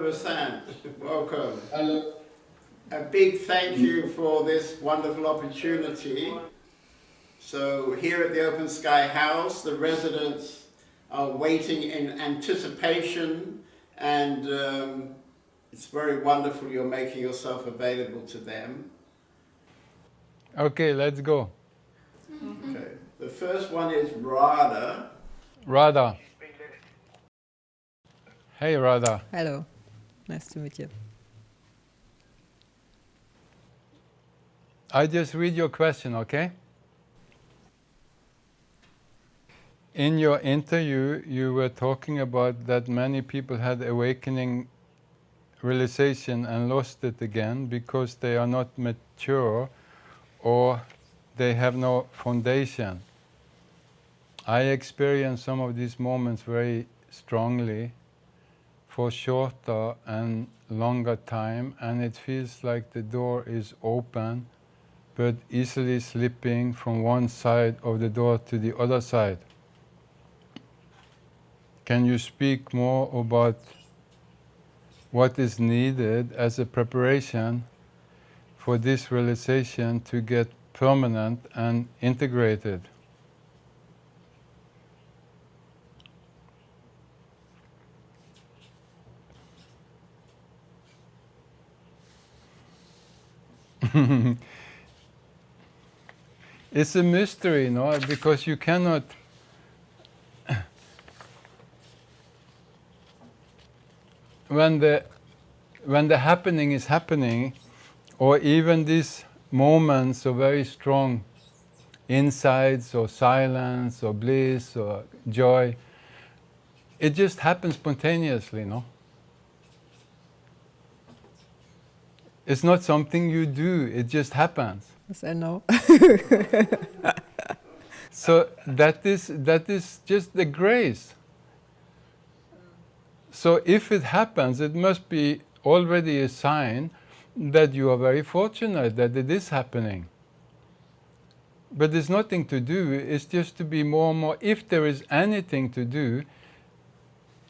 Vasant. Welcome. Hello. A big thank you for this wonderful opportunity. So here at the Open Sky House, the residents are waiting in anticipation and um, it's very wonderful you're making yourself available to them. Okay, let's go. Okay. The first one is Radha. Radha. Hey Radha. Hello. Nice to meet you. I just read your question, okay? In your interview, you were talking about that many people had awakening realization and lost it again because they are not mature or they have no foundation. I experience some of these moments very strongly for shorter and longer time and it feels like the door is open but easily slipping from one side of the door to the other side. Can you speak more about what is needed as a preparation for this realization to get permanent and integrated? it's a mystery, no? Because you cannot when the when the happening is happening, or even these moments of very strong insights or silence or bliss or joy, it just happens spontaneously, no? It's not something you do, it just happens. Yes, I know. so that is, that is just the grace. So if it happens, it must be already a sign that you are very fortunate that it is happening. But there's nothing to do, it's just to be more and more, if there is anything to do,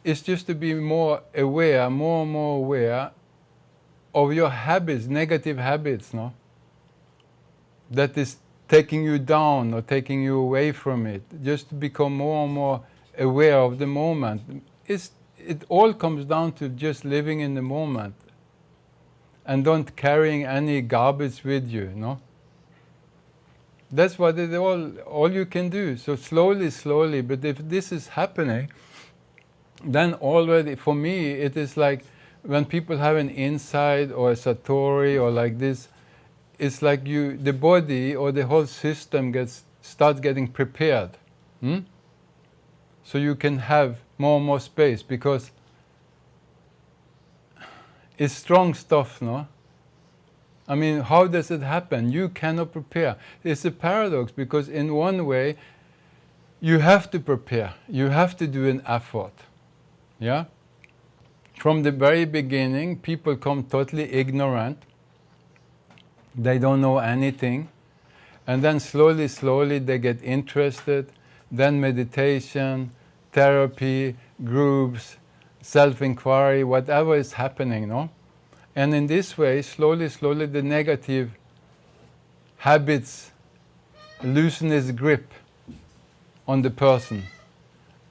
it's just to be more aware, more and more aware of your habits, negative habits, no? That is taking you down or taking you away from it. Just to become more and more aware of the moment. It's, it all comes down to just living in the moment and don't carrying any garbage with you, no? That's what it all, all you can do. So slowly, slowly, but if this is happening, then already, for me, it is like when people have an insight or a satori or like this, it's like you, the body or the whole system gets starts getting prepared. Hmm? So you can have more and more space because it's strong stuff, no? I mean, how does it happen? You cannot prepare. It's a paradox because in one way, you have to prepare. You have to do an effort. Yeah? From the very beginning, people come totally ignorant. They don't know anything. And then slowly, slowly they get interested. Then meditation, therapy, groups, self-inquiry, whatever is happening, no? And in this way, slowly, slowly the negative habits loosen its grip on the person.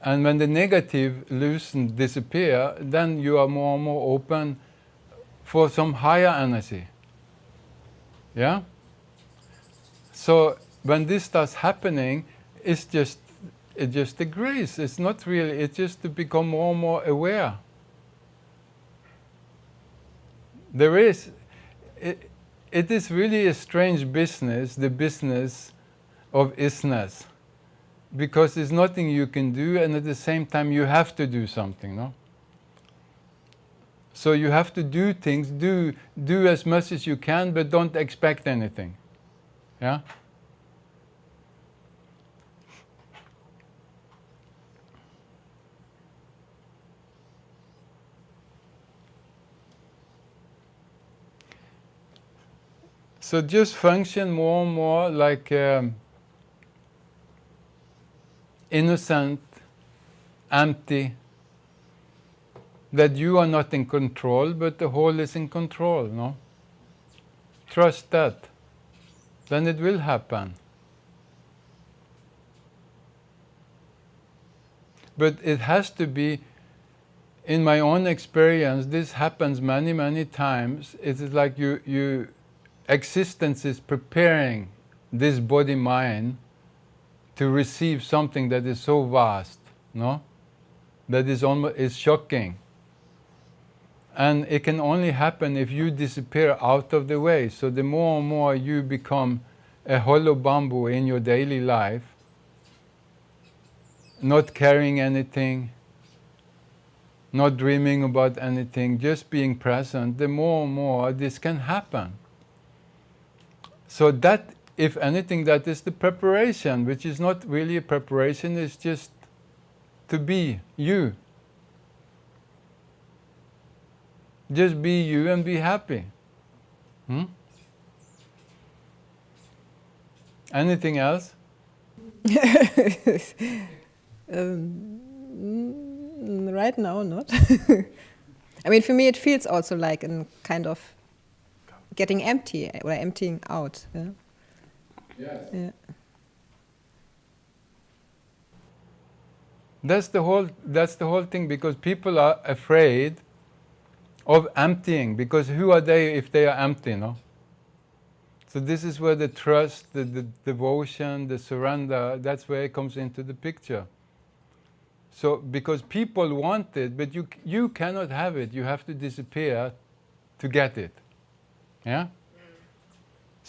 And when the negative loosen, disappear, then you are more and more open for some higher energy. Yeah? So when this starts happening, it's just it's just a grace. It's not really, it's just to become more and more aware. There is, it, it is really a strange business, the business of isness because there's nothing you can do and at the same time you have to do something, no? So you have to do things, do, do as much as you can, but don't expect anything. Yeah? So just function more and more like um, innocent, empty, that you are not in control, but the whole is in control, no? Trust that. Then it will happen. But it has to be, in my own experience, this happens many, many times. It is like you, you existence is preparing this body mind to receive something that is so vast, no? That is almost is shocking. And it can only happen if you disappear out of the way. So the more and more you become a hollow bamboo in your daily life, not carrying anything, not dreaming about anything, just being present, the more and more this can happen. So that, if anything, that is the preparation, which is not really a preparation, it's just to be you. Just be you and be happy. Hmm? Anything else? Um, right now, not. I mean, for me, it feels also like a kind of getting empty or emptying out. Yeah. Yeah. That's the whole. That's the whole thing because people are afraid of emptying because who are they if they are empty, no? So this is where the trust, the, the devotion, the surrender, that's where it comes into the picture. So because people want it, but you you cannot have it. You have to disappear to get it. Yeah?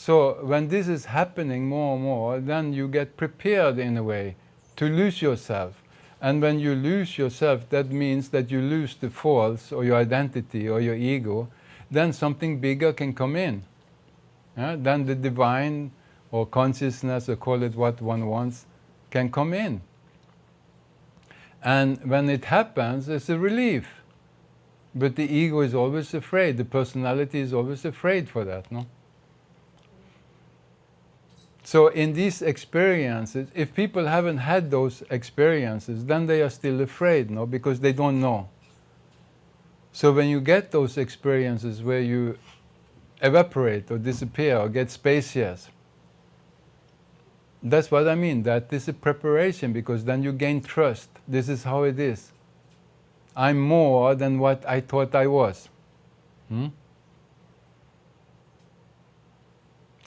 So when this is happening more and more, then you get prepared in a way to lose yourself. And when you lose yourself, that means that you lose the false or your identity or your ego, then something bigger can come in. Yeah? Then the divine or consciousness, or call it what one wants, can come in. And when it happens, it's a relief. But the ego is always afraid, the personality is always afraid for that, no? So in these experiences, if people haven't had those experiences, then they are still afraid, no? Because they don't know. So when you get those experiences where you evaporate or disappear or get spacious, that's what I mean, that this is preparation because then you gain trust. This is how it is. I'm more than what I thought I was. Hmm?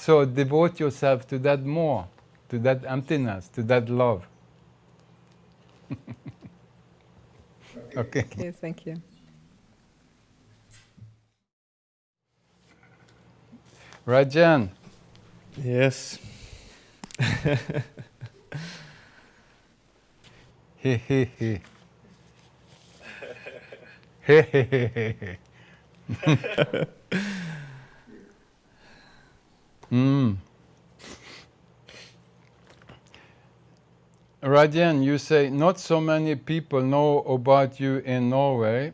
So devote yourself to that more, to that emptiness, to that love. okay. Okay, thank you. Rajan, Yes. he he he. He he he he he. Mm. Rajan, you say not so many people know about you in Norway,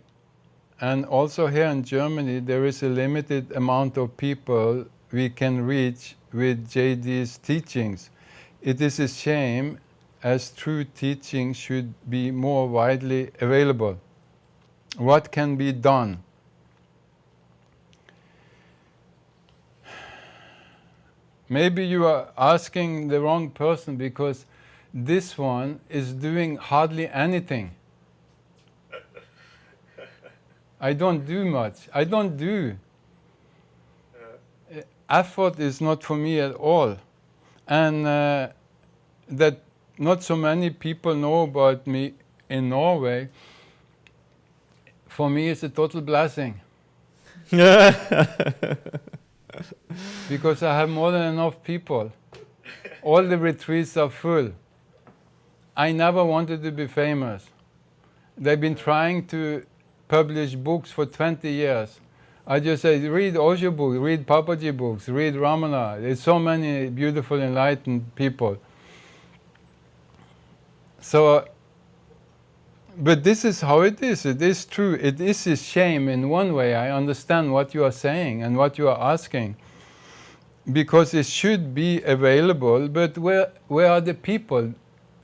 and also here in Germany there is a limited amount of people we can reach with JD's teachings. It is a shame as true teaching should be more widely available. What can be done? Maybe you are asking the wrong person because this one is doing hardly anything. I don't do much. I don't do. Effort is not for me at all. And uh, that not so many people know about me in Norway, for me it's a total blessing. because I have more than enough people. All the retreats are full. I never wanted to be famous. They've been trying to publish books for 20 years. I just say, read Osho books, read Papaji books, read Ramana. There's so many beautiful, enlightened people. So, but this is how it is. It is true. It is a shame in one way. I understand what you are saying and what you are asking. Because it should be available, but where, where are the people?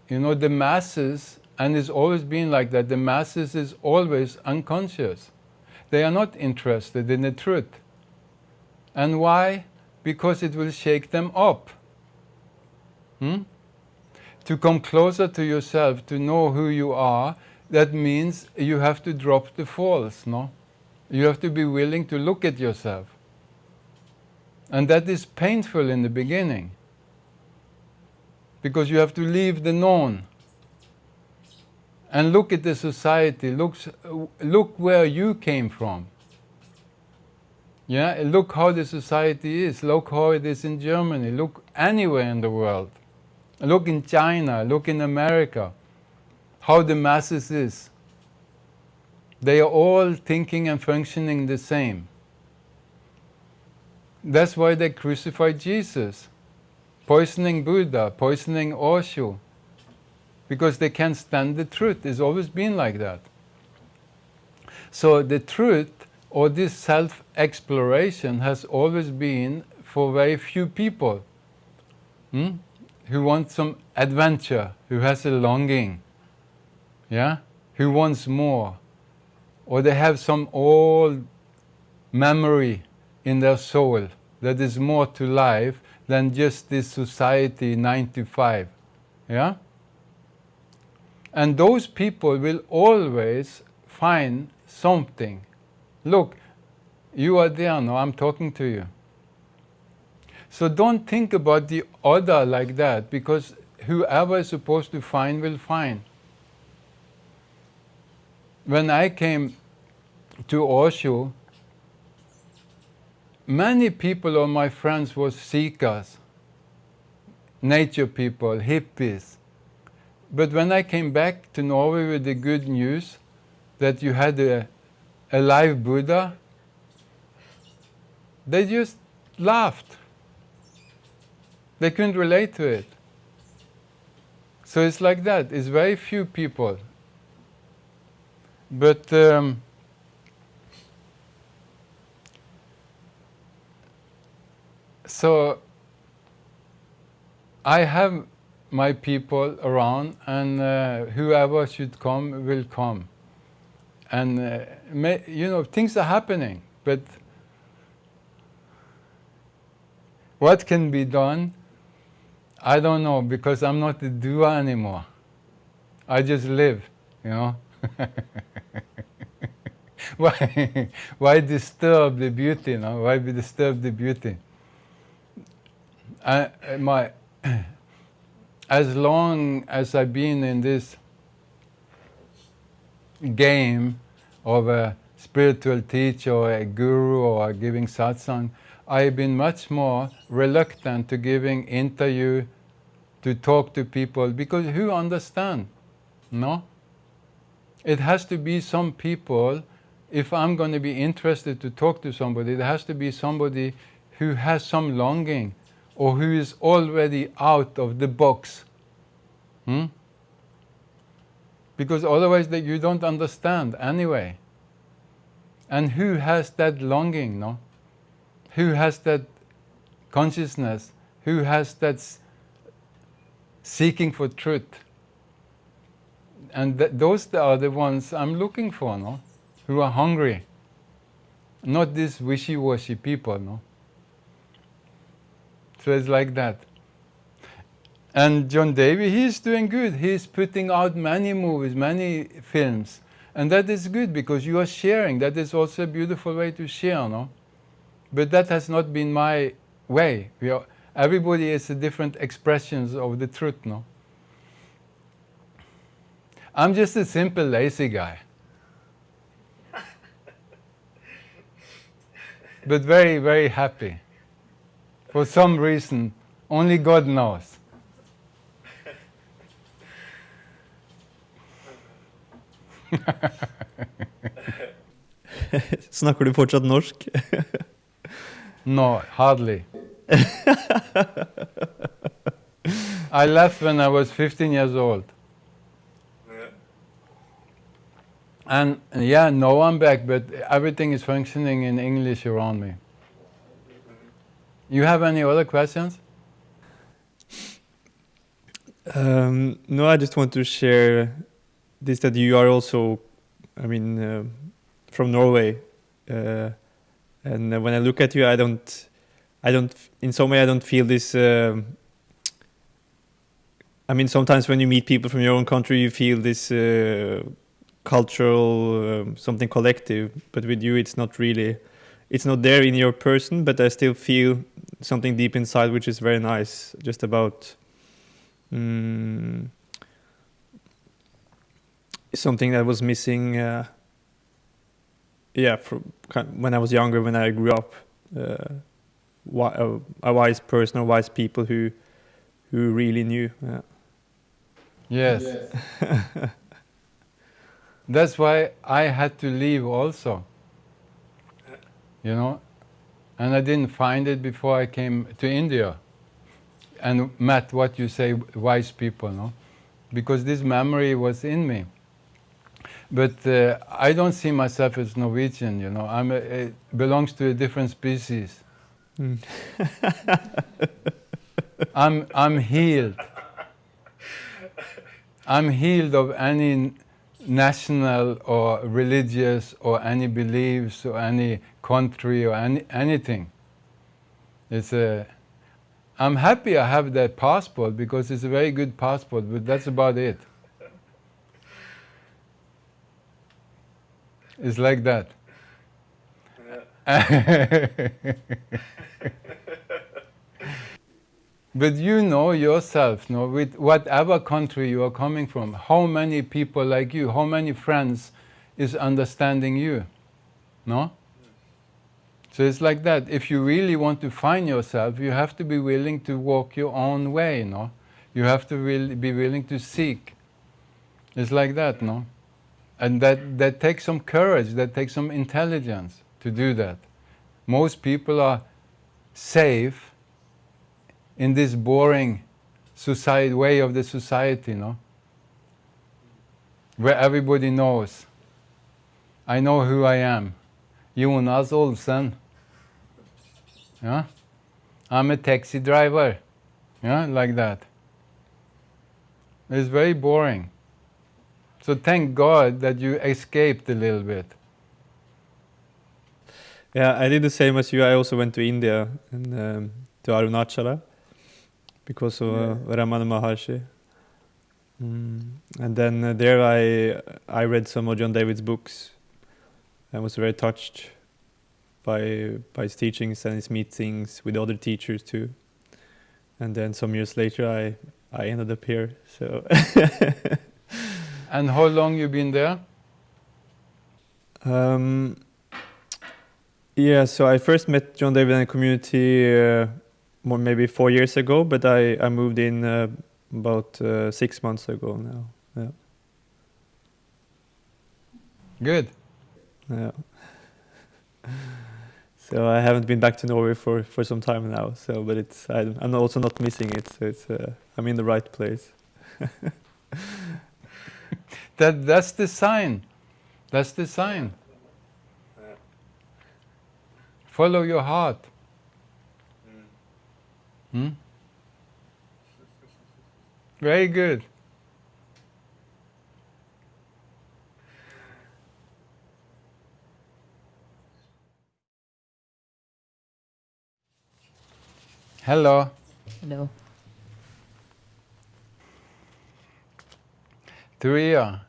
You know, the masses and it's always been like that. The masses is always unconscious. They are not interested in the truth. And why? Because it will shake them up. Hmm? To come closer to yourself, to know who you are, that means you have to drop the false, no? You have to be willing to look at yourself. And that is painful in the beginning. Because you have to leave the known and look at the society, look, look where you came from. Yeah, look how the society is, look how it is in Germany, look anywhere in the world. Look in China, look in America, how the masses is. They are all thinking and functioning the same. That's why they crucified Jesus, poisoning Buddha, poisoning Osho, because they can't stand the truth. It's always been like that. So the truth or this self-exploration has always been for very few people hmm? who want some adventure, who has a longing, yeah, who wants more, or they have some old memory in their soul that is more to life than just this society 95, yeah. And those people will always find something. Look, you are there now, I'm talking to you. So don't think about the other like that, because whoever is supposed to find will find. When I came to Osho, many people of my friends were seekers, nature people, hippies. But when I came back to Norway with the good news that you had a, a live Buddha, they just laughed. They couldn't relate to it. So it's like that. It's very few people. But um, so I have my people around, and uh, whoever should come will come. And uh, may, you know things are happening, but what can be done? I don't know because I'm not the doer anymore. I just live, you know. why, why disturb the beauty? No? Why be disturb the beauty? I, my, as long as I've been in this game of a spiritual teacher or a guru or giving satsang, I've been much more reluctant to giving interview, to talk to people, because who understand? No? It has to be some people, if I'm going to be interested to talk to somebody, it has to be somebody who has some longing, or who is already out of the box. Hmm? Because otherwise that you don't understand anyway. And who has that longing, no? Who has that consciousness? Who has that seeking for truth? And th those are the ones I'm looking for, no? Who are hungry. Not these wishy-washy people, no? So it's like that. And John David, he's doing good. He's putting out many movies, many films. And that is good because you are sharing. That is also a beautiful way to share, no? But that has not been my way. We Are, everybody has a different expressions of the truth, no? I'm just a simple lazy guy. But very, very happy for some reason, only God knows. Snakker du fortsatt norsk? no, hardly. I left when I was 15 years old. And yeah, no, I'm back, but everything is functioning in English around me. You have any other questions? Um, no, I just want to share this that you are also, I mean, uh, from Norway, uh, and uh, when I look at you, I don't, I don't, in some way, I don't feel this. Um, I mean, sometimes when you meet people from your own country, you feel this uh, cultural um, something collective, but with you, it's not really. It's not there in your person, but I still feel something deep inside, which is very nice. Just about. Mm, something that was missing. Uh, yeah, from when I was younger, when I grew up, uh, a, a, wise person or wise people who who really knew. Yeah. Yes. yes. That's why I had to leave also. You know, and I didn't find it before I came to India and met what you say wise people, no? Because this memory was in me. But uh, I don't see myself as Norwegian, you know. I'm a, it belongs to a different species. Mm. I'm, I'm healed. I'm healed of any national or religious or any beliefs or any country or any, anything. It's a, I'm happy I have that passport because it's a very good passport, but that's about it. It's like that. but you know yourself, you know, with whatever country you are coming from, how many people like you, how many friends is understanding you, no? So it's like that. If you really want to find yourself, you have to be willing to walk your own way, no? You have to really be willing to seek. It's like that, no? And that, that takes some courage, that takes some intelligence to do that. Most people are safe in this boring society, way of the society, no? Where everybody knows. I know who I am. Jonas Olsen. Yeah? I'm a taxi driver. Yeah, like that. It's very boring. So thank God that you escaped a little bit. Yeah, I did the same as you. I also went to India and um, to Arunachala because of uh, Ramana Maharshi. Mm. And then uh, there I I read some of John David's books and was very touched by by his teachings and his meetings with other teachers too. And then some years later I I ended up here. So And how long you been there? Um, yeah, so I first met John David in the community uh, more maybe four years ago, but I, I moved in uh, about uh, six months ago now. Yeah. Good. Yeah. so I haven't been back to Norway for, for some time now. So, but it's I, am also not missing it. So it's uh, I'm in the right place. that, that's the sign. That's the sign. Follow your heart. Hmm? Very good. Hello. Hello. Turia,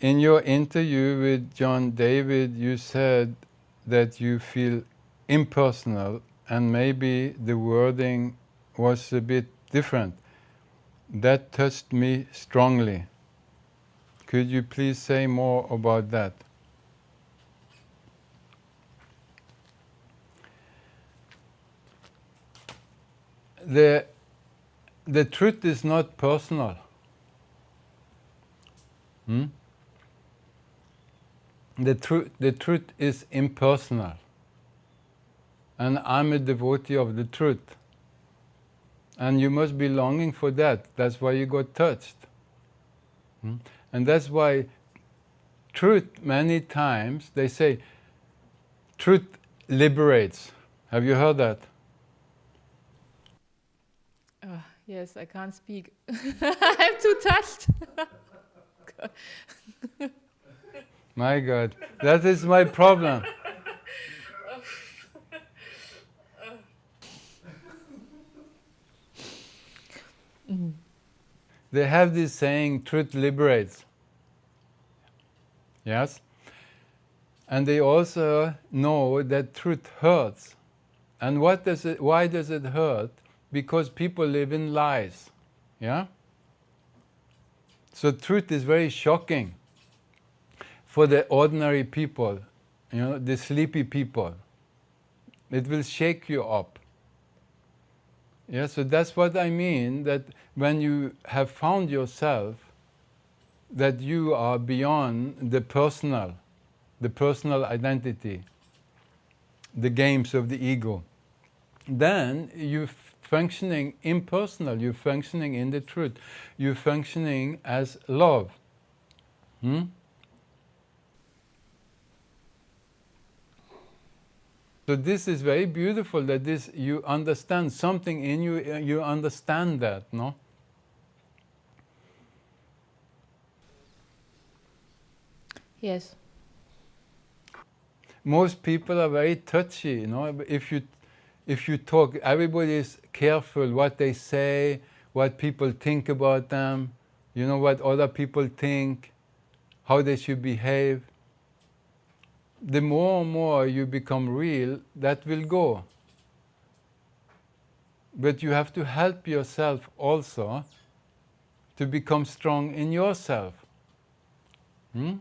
in your interview with John David, you said that you feel impersonal and maybe the wording was a bit different. That touched me strongly. Could you please say more about that? The, the truth is not personal. Hmm? The, tru- the truth is impersonal. And I'm a devotee of the truth. And you must be longing for that. That's why you got touched. Hmm? And that's why truth, many times, they say, truth liberates. Have you heard that? Uh, yes, I can't speak. I'm too touched. my God, that is my problem. They have this saying, truth liberates. Yes? And they also know that truth hurts. And what does it, why does it hurt? Because people live in lies. Yeah? So truth is very shocking for the ordinary people, you know, the sleepy people. It will shake you up. Yeah, so that's what I mean, that when you have found yourself, that you are beyond the personal, the personal identity, the games of the ego, then you're functioning impersonal, you're functioning in the truth, you're functioning as love. Hmm? So this is very beautiful that this you understand something in you you understand that, no? Yes. Most people are very touchy, you know. If you if you talk, everybody is careful what they say, what people think about them, you know what other people think, how they should behave. The more and more you become real, that will go. But you have to help yourself also to become strong in yourself. Hmm?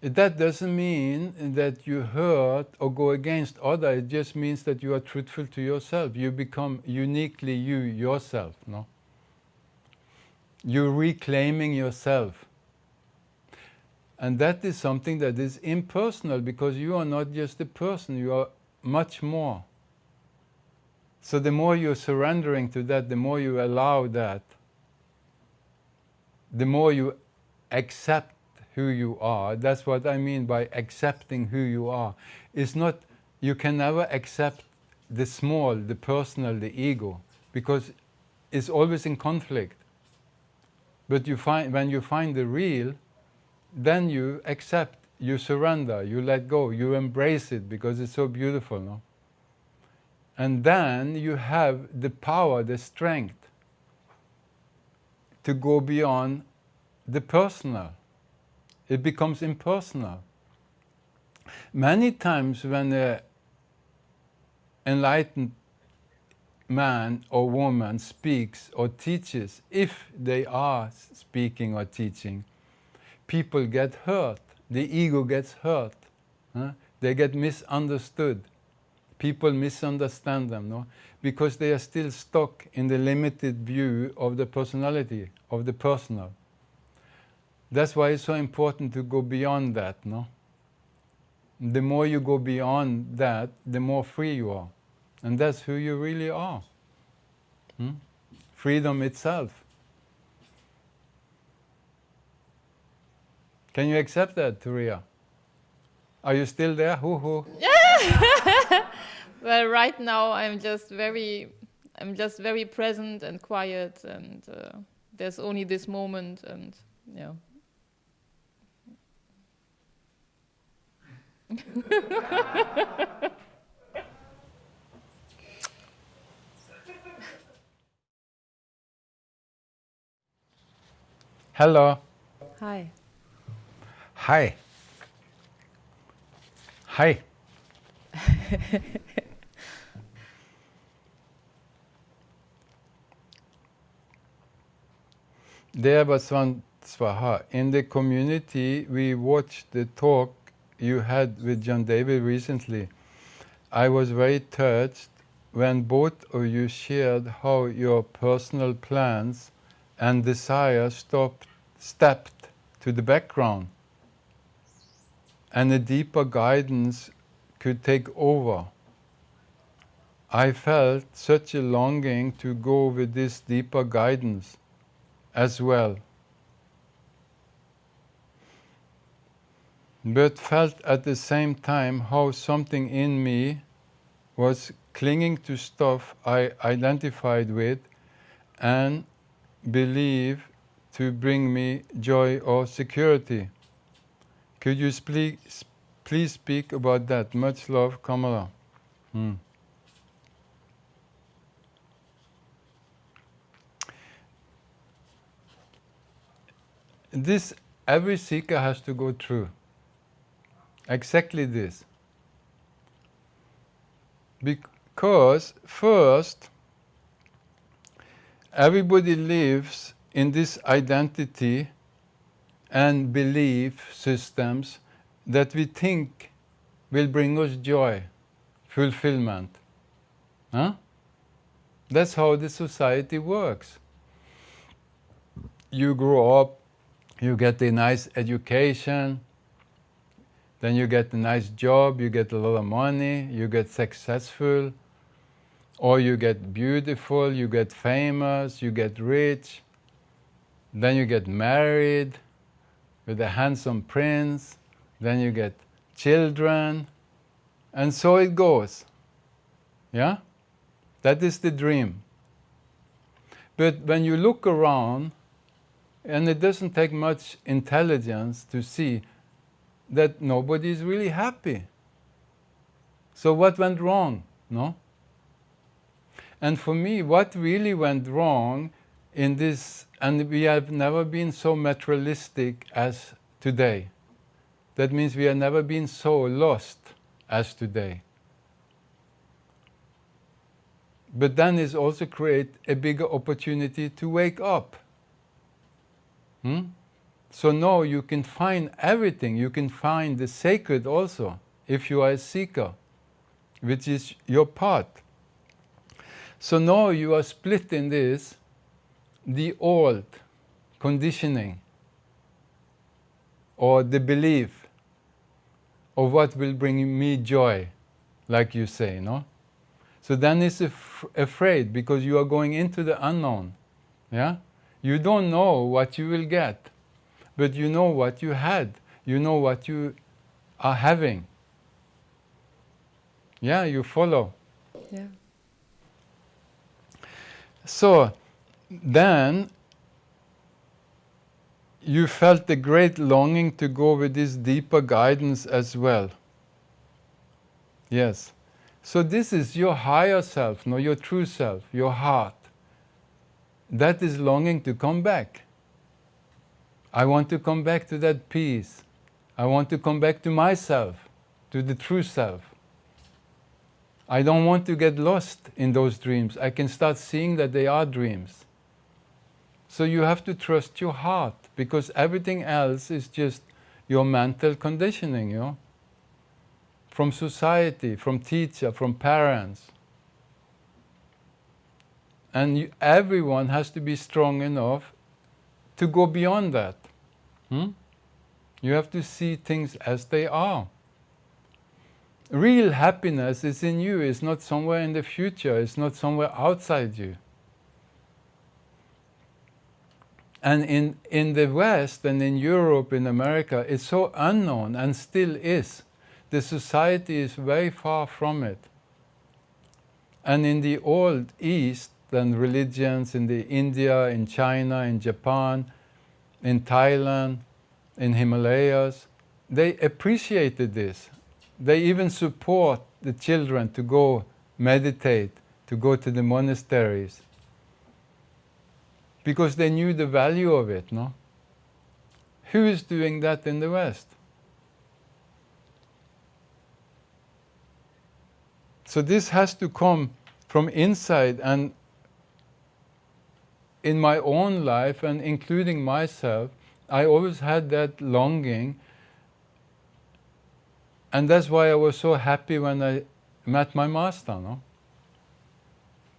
That doesn't mean that you hurt or go against others. It just means that you are truthful to yourself. You become uniquely you yourself. No. You're reclaiming yourself, and that is something that is impersonal because you are not just a person. You are much more. So the more you're surrendering to that, the more you allow that, the more you accept who you are. That's what I mean by accepting who you are. It's not, you can never accept the small, the personal, the ego, because it's always in conflict. But you find, when you find the real, then you accept, you surrender, you let go, you embrace it because it's so beautiful. No? And then you have the power, the strength to go beyond the personal it becomes impersonal. Many times when an enlightened man or woman speaks or teaches, if they are speaking or teaching, people get hurt. The ego gets hurt. Huh? They get misunderstood. People misunderstand them, no? Because they are still stuck in the limited view of the personality, of the personal. That's why it's so important to go beyond that, no? The more you go beyond that, the more free you are. And that's who you really are. Hmm? Freedom itself. Can you accept that, Turia? Are you still there? Hoo hoo. well, right now I'm just very, I'm just very present and quiet, and uh, there's only this moment, and yeah. Hello. Hi. Hi. Hi. there was one swaha. In the community, we watched the talk you had with John David recently. I was very touched when both of you shared how your personal plans and desires stopped, stepped to the background and a deeper guidance could take over. I felt such a longing to go with this deeper guidance as well. But felt at the same time how something in me was clinging to stuff I identified with and believe to bring me joy or security. Could you speak, please speak about that? Much love, Kamala. Hmm. This every seeker has to go through. Exactly this. Because first, everybody lives in this identity and belief systems that we think will bring us joy, fulfillment. Huh? That's how the society works. You grow up, you get a nice education, then you get a nice job, you get a lot of money, you get successful, or you get beautiful, you get famous, you get rich, then you get married with a handsome prince, then you get children, and so it goes. Yeah? That is the dream. But when you look around, and it doesn't take much intelligence to see that nobody is really happy. So what went wrong? No? And for me, what really went wrong in this, and we have never been so materialistic as today. That means we have never been so lost as today. But then it also create a bigger opportunity to wake up. Hmm? So now you can find everything. You can find the sacred also, if you are a seeker, which is your part. So now you are split in this, the old conditioning, or the belief of what will bring me joy, like you say, no? So then it's af afraid because you are going into the unknown, yeah? You don't know what you will get but you know what you had, you know what you are having. Yeah, you follow. Yeah. So then you felt a great longing to go with this deeper guidance as well. Yes. So this is your higher self, no, your true self, your heart. That is longing to come back. I want to come back to that peace. I want to come back to myself, to the true self. I don't want to get lost in those dreams. I can start seeing that they are dreams. So you have to trust your heart because everything else is just your mental conditioning, you know? From society, from teacher, from parents. And you, everyone has to be strong enough to go beyond that. Hmm? You have to see things as they are. Real happiness is in you, it's not somewhere in the future, it's not somewhere outside you. And in, in the West and in Europe, in America, it's so unknown and still is. The society is very far from it. And in the old East, and religions in the India, in China, in Japan, in Thailand, in Himalayas, they appreciated this. They even support the children to go meditate, to go to the monasteries, because they knew the value of it, no? Who is doing that in the West? So this has to come from inside and in my own life and including myself, I always had that longing. And that's why I was so happy when I met my master, no?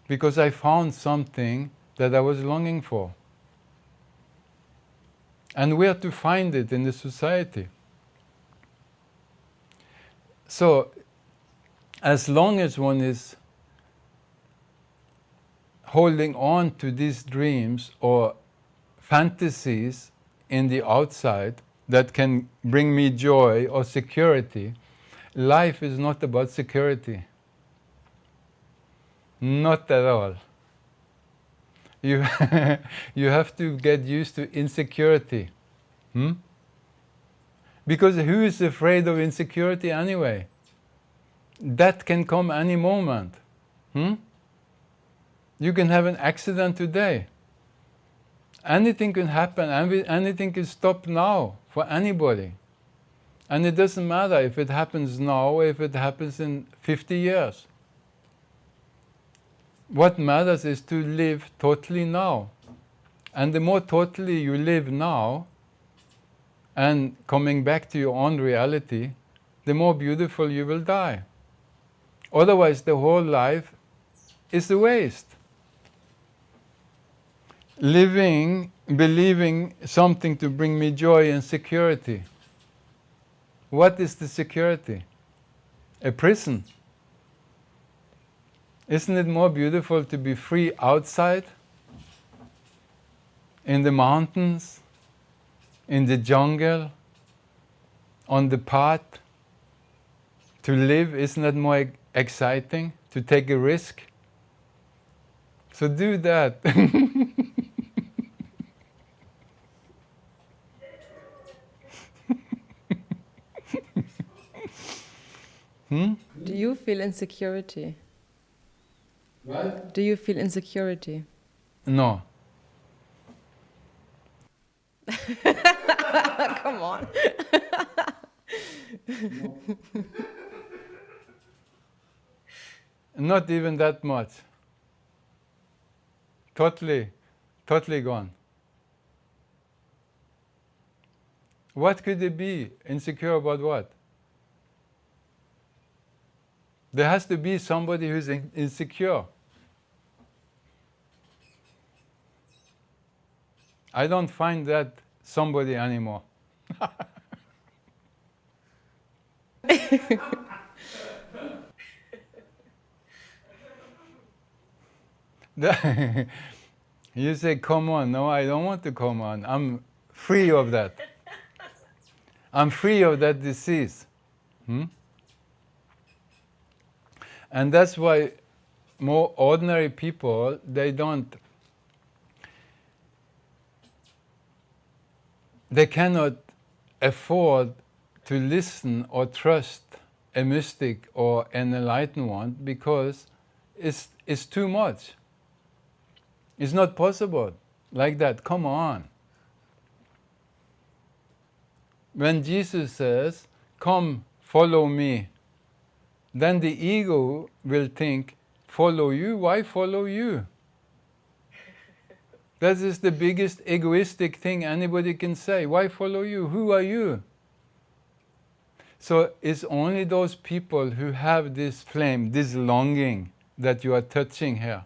Because I found something that I was longing for. And where to find it in the society. So, as long as one is holding on to these dreams or fantasies in the outside that can bring me joy or security, life is not about security. Not at all. You, you have to get used to insecurity. Hmm? Because who is afraid of insecurity anyway? That can come any moment. Hmm? You can have an accident today. Anything can happen, anything can stop now for anybody. And it doesn't matter if it happens now or if it happens in 50 years. What matters is to live totally now. And the more totally you live now, and coming back to your own reality, the more beautiful you will die. Otherwise, the whole life is a waste. Living, believing something to bring me joy and security. What is the security? A prison. Isn't it more beautiful to be free outside? In the mountains, in the jungle, on the path? To live, isn't that more exciting? To take a risk? So do that. hmm? Do you feel insecurity? What? Do you feel insecurity? No. Come on. Not even that much. Totally, totally gone. What could it be? Insecure about what? There has to be somebody who's in insecure. I don't find that somebody anymore. you say, come on. No, I don't want to come on. I'm free of that. I'm free of that disease. Hmm? And that's why more ordinary people, they don't they cannot afford to listen or trust a mystic or an enlightened one because it's, it's too much. It's not possible like that. Come on. When Jesus says, Come, follow me, then the ego will think, Follow you? Why follow you? That is the biggest egoistic thing anybody can say. Why follow you? Who are you? So it's only those people who have this flame, this longing that you are touching here.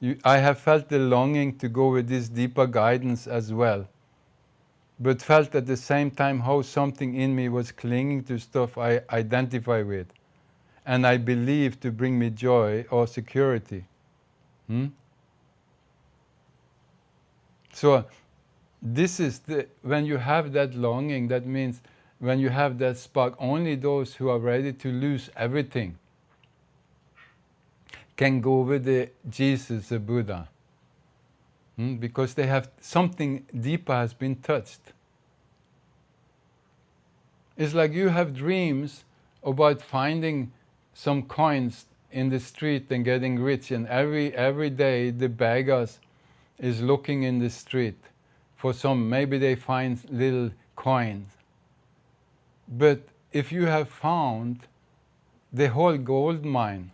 You, I have felt the longing to go with this deeper guidance as well, but felt at the same time how something in me was clinging to stuff I identify with and I believe to bring me joy or security. Hmm? So this is the, when you have that longing, that means when you have that spark, only those who are ready to lose everything can go with the Jesus, the Buddha. Hmm? Because they have something deeper has been touched. It's like you have dreams about finding some coins in the street and getting rich, and every every day the beggars is looking in the street for some, maybe they find little coins. But if you have found the whole gold mine,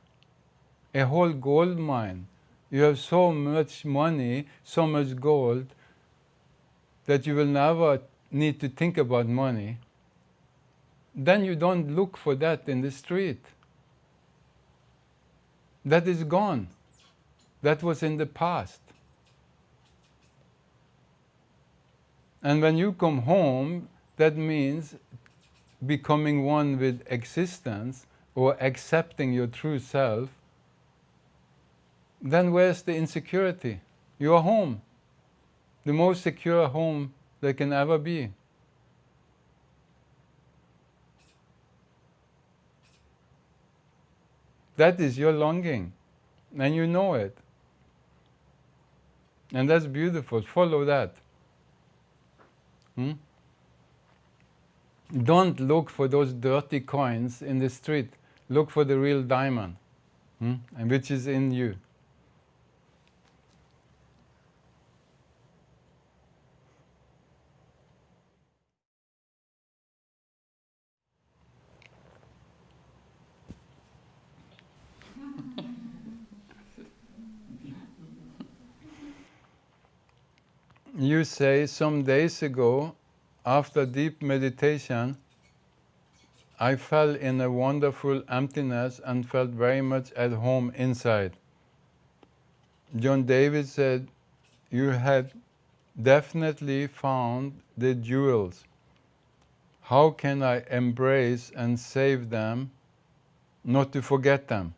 a whole gold mine, you have so much money, so much gold, that you will never need to think about money, then you don't look for that in the street. That is gone. That was in the past. And when you come home, that means becoming one with existence or accepting your true self, then where's the insecurity? You are home. The most secure home there can ever be. That is your longing, and you know it. And that's beautiful. Follow that. Hmm? Don't look for those dirty coins in the street. Look for the real diamond, hmm? and which is in you. You say some days ago, after deep meditation, I fell in a wonderful emptiness and felt very much at home inside. John David said, You had definitely found the jewels. How can I embrace and save them, not to forget them?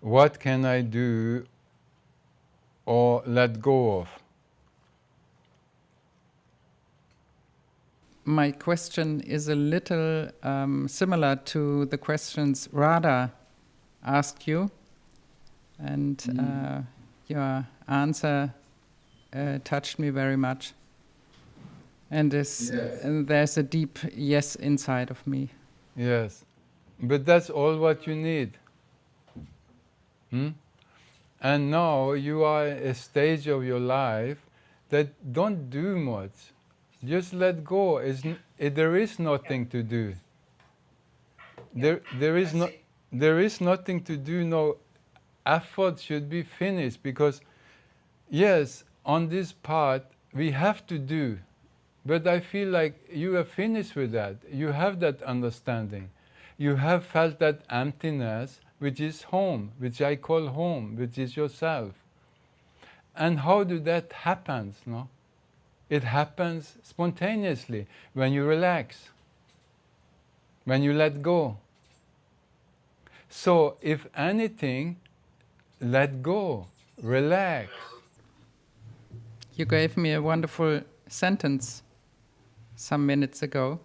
What can I do or let go of? My question is a little um, similar to the questions Radha asked you, and mm. uh, your answer uh, touched me very much. And, this, yes. and there's a deep yes inside of me. Yes, but that's all what you need. Hmm? And now you are at a stage of your life that don't do much. Just let go. It's, it, there is nothing to do. There, there, is no, there is nothing to do. No effort should be finished because, yes, on this part we have to do. But I feel like you are finished with that. You have that understanding. You have felt that emptiness which is home, which I call home, which is yourself. And how do that happen? No? It happens spontaneously when you relax, when you let go. So, if anything, let go, relax. You gave me a wonderful sentence some minutes ago.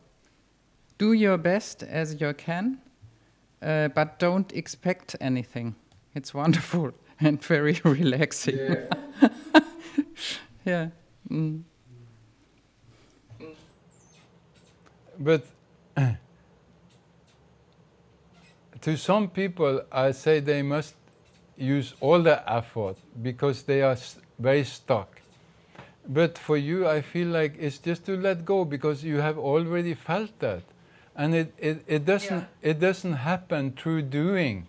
Do your best as you can uh, but don't expect anything. It's wonderful and very relaxing. Yeah. yeah. Mm. But to some people, I say they must use all the effort because they are very stuck. But for you, I feel like it's just to let go because you have already felt that and it, it, it doesn't yeah. it doesn't happen through doing.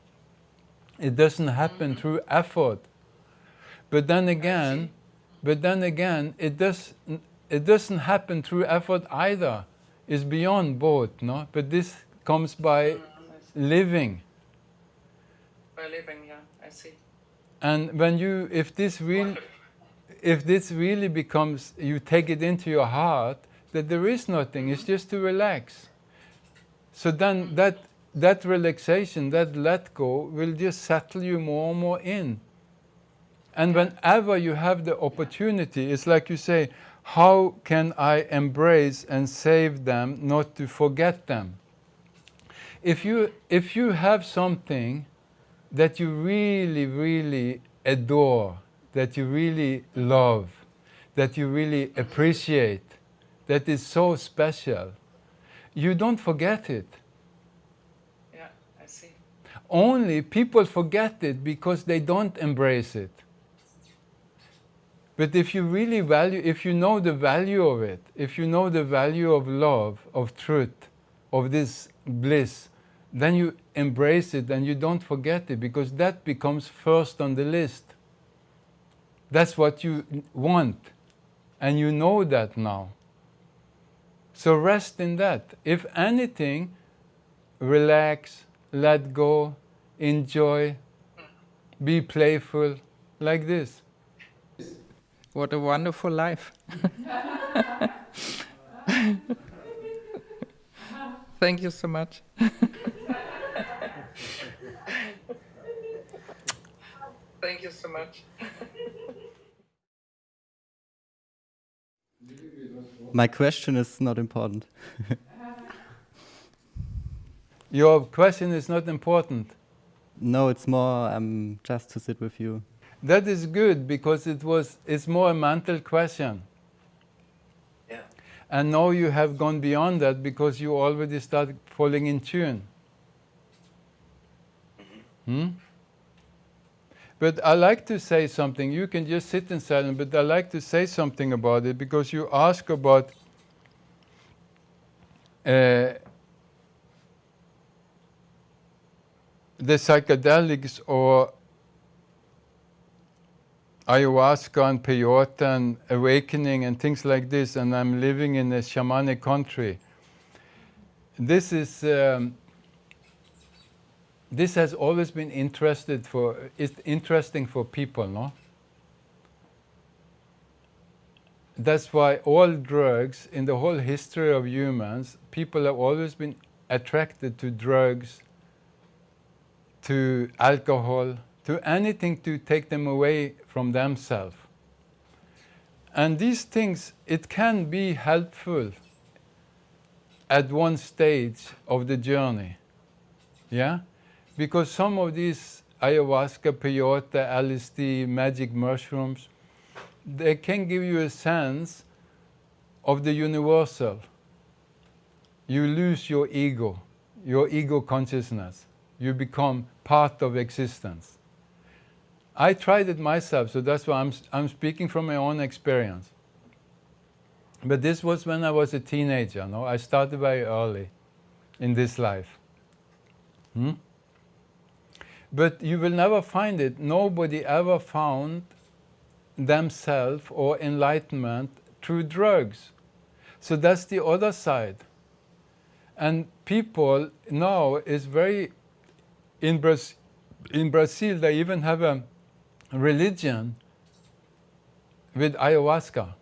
It doesn't happen mm-hmm. through effort. But then again but then again it does it doesn't happen through effort either. It's beyond both no? But this comes by mm, living. By living yeah i see. And when you if this really if this really becomes you take it into your heart that there is nothing it's just to relax so then mm. that, that relaxation, that let go, will just settle you more and more in. And whenever you have the opportunity, it's like you say, how can I embrace and save them, not to forget them? If you, if you have something that you really, really adore, that you really love, that you really mm-hmm. appreciate, that is so special, you don't forget it. Yeah, I see. Only people forget it because they don't embrace it. But if you really value, if you know the value of it, if you know the value of love, of truth, of this bliss, then you embrace it and you don't forget it because that becomes first on the list. That's what you want. And you know that now. So rest in that. If anything, relax, let go, enjoy, be playful, like this. What a wonderful life. Thank you so much. Thank you so much. My question is not important. Your question is not important. No, it's more um, just to sit with you. That is good because it was it's more a mental question. Yeah. And now you have gone beyond that because you already started falling in tune. Hmm? But I like to say something. You can just sit in silence, but I like to say something about it because you ask about uh, the psychedelics or ayahuasca and peyote and awakening and things like this, and I'm living in a shamanic country. This is um, this has always been interested for it's interesting for people, no? That's why all drugs in the whole history of humans, people have always been attracted to drugs, to alcohol, to anything to take them away from themselves. And these things, it can be helpful at one stage of the journey. Yeah? Because some of these ayahuasca, peyote, LSD, magic mushrooms, they can give you a sense of the universal. You lose your ego, your ego consciousness. You become part of existence. I tried it myself, so that's why I'm, I'm speaking from my own experience. But this was when I was a teenager, no? I started very early in this life. Hmm? But you will never find it. Nobody ever found themselves or enlightenment through drugs. So that's the other side. And people now is very in, Braz in Brazil they even have a religion with ayahuasca.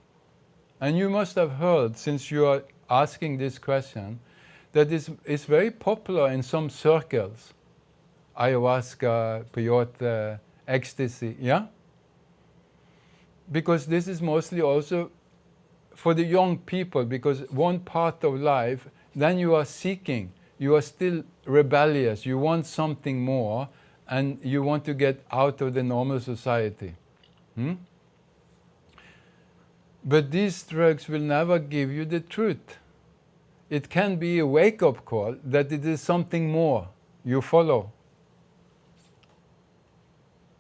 And you must have heard, since you are asking this question, that it's, it's very popular in some circles ayahuasca, peyote, ecstasy, yeah? Because this is mostly also for the young people, because one part of life, then you are seeking, you are still rebellious, you want something more, and you want to get out of the normal society. Hmm? But these drugs will never give you the truth. It can be a wake-up call that it is something more you follow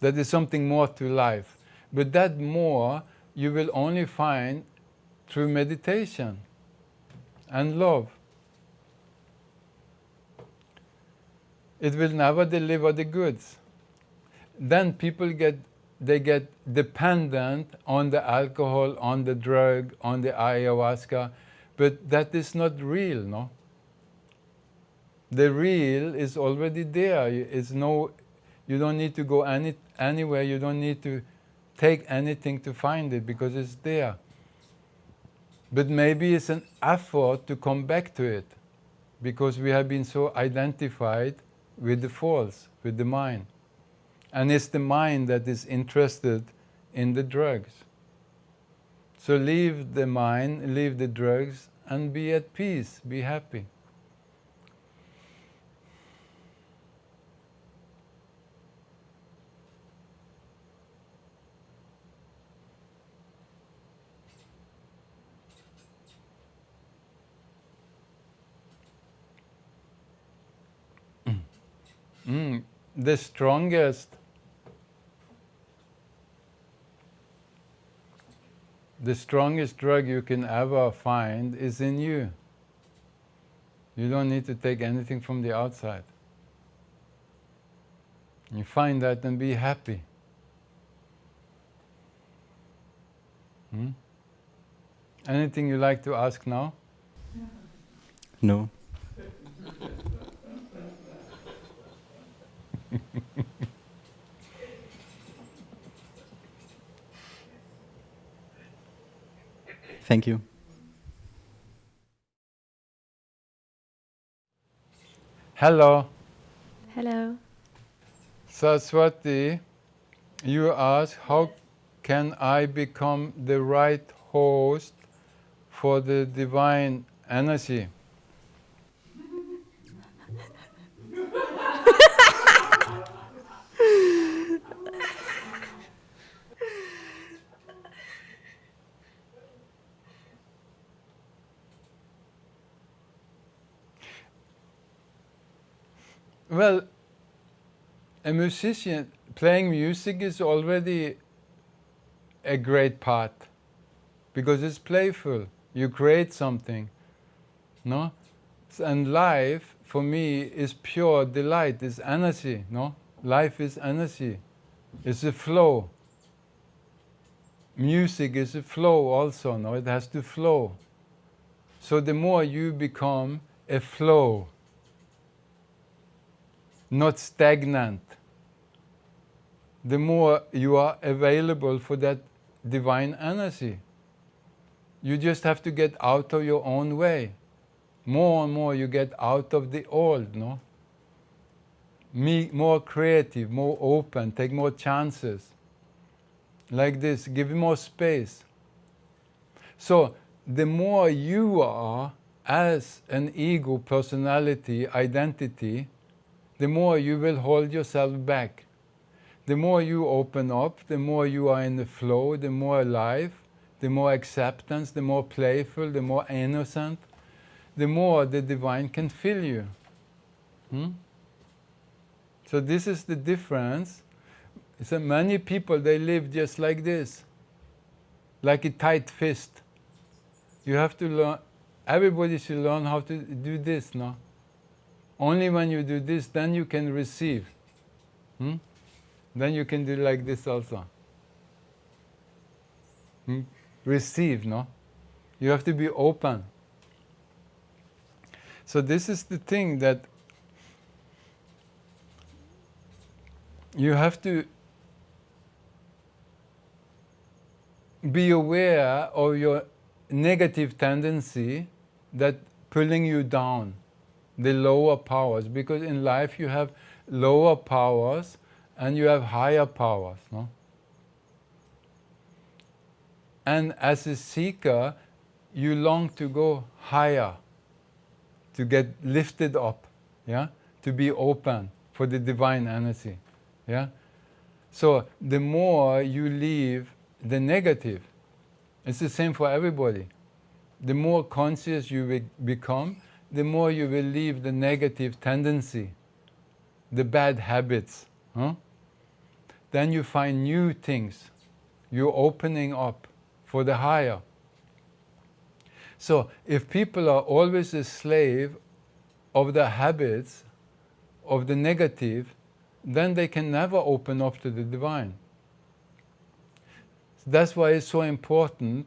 that is something more to life. But that more you will only find through meditation and love. It will never deliver the goods. Then people get they get dependent on the alcohol, on the drug, on the ayahuasca, but that is not real, no? The real is already there. It's no, you don't need to go any, anywhere, you don't need to take anything to find it because it's there. But maybe it's an effort to come back to it because we have been so identified with the false, with the mind. And it's the mind that is interested in the drugs. So leave the mind, leave the drugs, and be at peace, be happy. Mm, the strongest the strongest drug you can ever find is in you. You don't need to take anything from the outside. You find that and be happy. Hmm? Anything you like to ask now? No. Thank you. Hello. Hello. Saraswati, you ask, how can I become the right host for the divine energy? Well, a musician playing music is already a great part because it's playful. You create something, no? And life, for me, is pure delight, is energy, no? Life is energy, it's a flow. Music is a flow also, no? It has to flow. So the more you become a flow, not stagnant, the more you are available for that divine energy. You just have to get out of your own way. More and more you get out of the old, no? Me, more creative, more open, take more chances. Like this, give more space. So the more you are as an ego, personality, identity, the more you will hold yourself back. The more you open up, the more you are in the flow, the more alive, the more acceptance, the more playful, the more innocent, the more the divine can fill you. Hmm? So this is the difference. So many people, they live just like this, like a tight fist. You have to learn, everybody should learn how to do this, no? Only when you do this, then you can receive. Hmm? Then you can do like this also. Hmm? Receive, no? You have to be open. So this is the thing that you have to be aware of your negative tendency that pulling you down, the lower powers, because in life you have lower powers and you have higher powers. No? And as a seeker, you long to go higher, to get lifted up, yeah? to be open for the divine energy. Yeah? So the more you leave the negative, it's the same for everybody. The more conscious you become, the more you will leave the negative tendency, the bad habits. Huh? Then you find new things. You're opening up for the higher. So if people are always a slave of the habits, of the negative, then they can never open up to the divine. That's why it's so important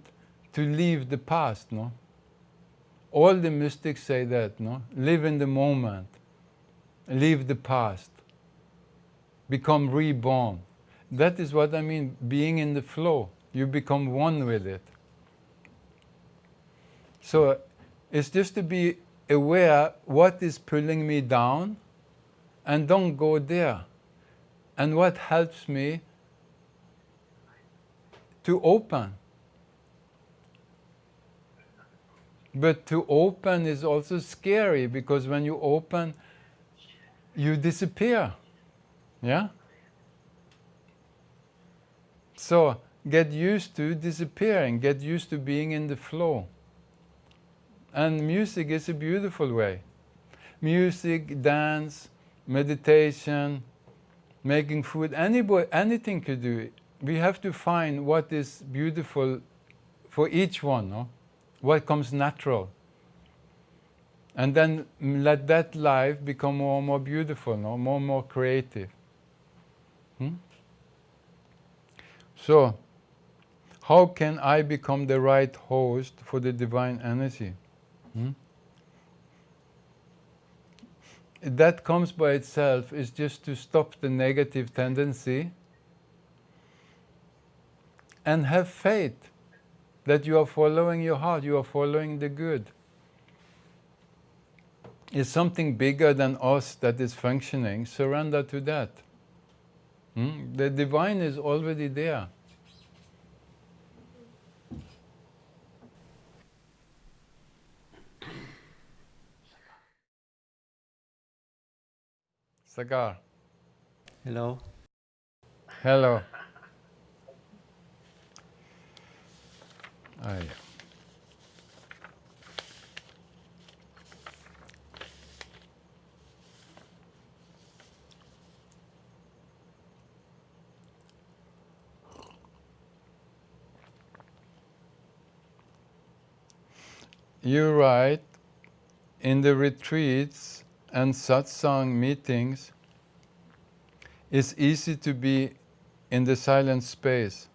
to leave the past, no? All the mystics say that, no? Live in the moment, leave the past, become reborn. That is what I mean, being in the flow. You become one with it. So it's just to be aware what is pulling me down and don't go there. And what helps me to open. But to open is also scary because when you open, you disappear. Yeah? So get used to disappearing, get used to being in the flow. And music is a beautiful way. Music, dance, meditation, making food, anybody, anything could do it. We have to find what is beautiful for each one, no? What comes natural. And then let that life become more and more beautiful, no? more and more creative. Hmm? So, how can I become the right host for the divine energy? Hmm? That comes by itself is just to stop the negative tendency and have faith that you are following your heart, you are following the good. It's something bigger than us that is functioning. Surrender to that. Hmm? The divine is already there. Sagar. Hello. Hello. Ah. You write, in the retreats and satsang meetings, it's easy to be in the silent space.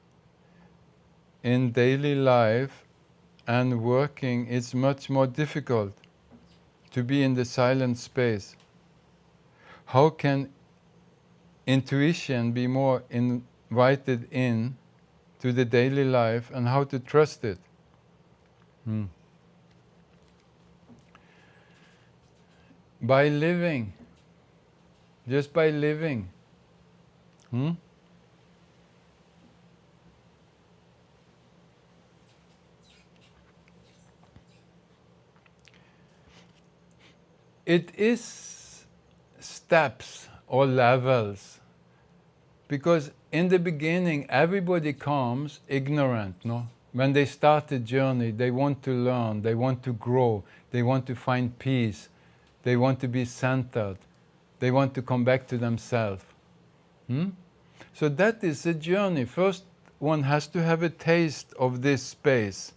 In daily life and working, it's much more difficult to be in the silent space. How can intuition be more invited in to the daily life and how to trust it? Hmm. By living, just by living. Hmm? It is steps or levels because in the beginning everybody comes ignorant, no? When they start the journey, they want to learn, they want to grow, they want to find peace, they want to be centered, they want to come back to themselves. Hmm? So that is a journey. First, one has to have a taste of this space,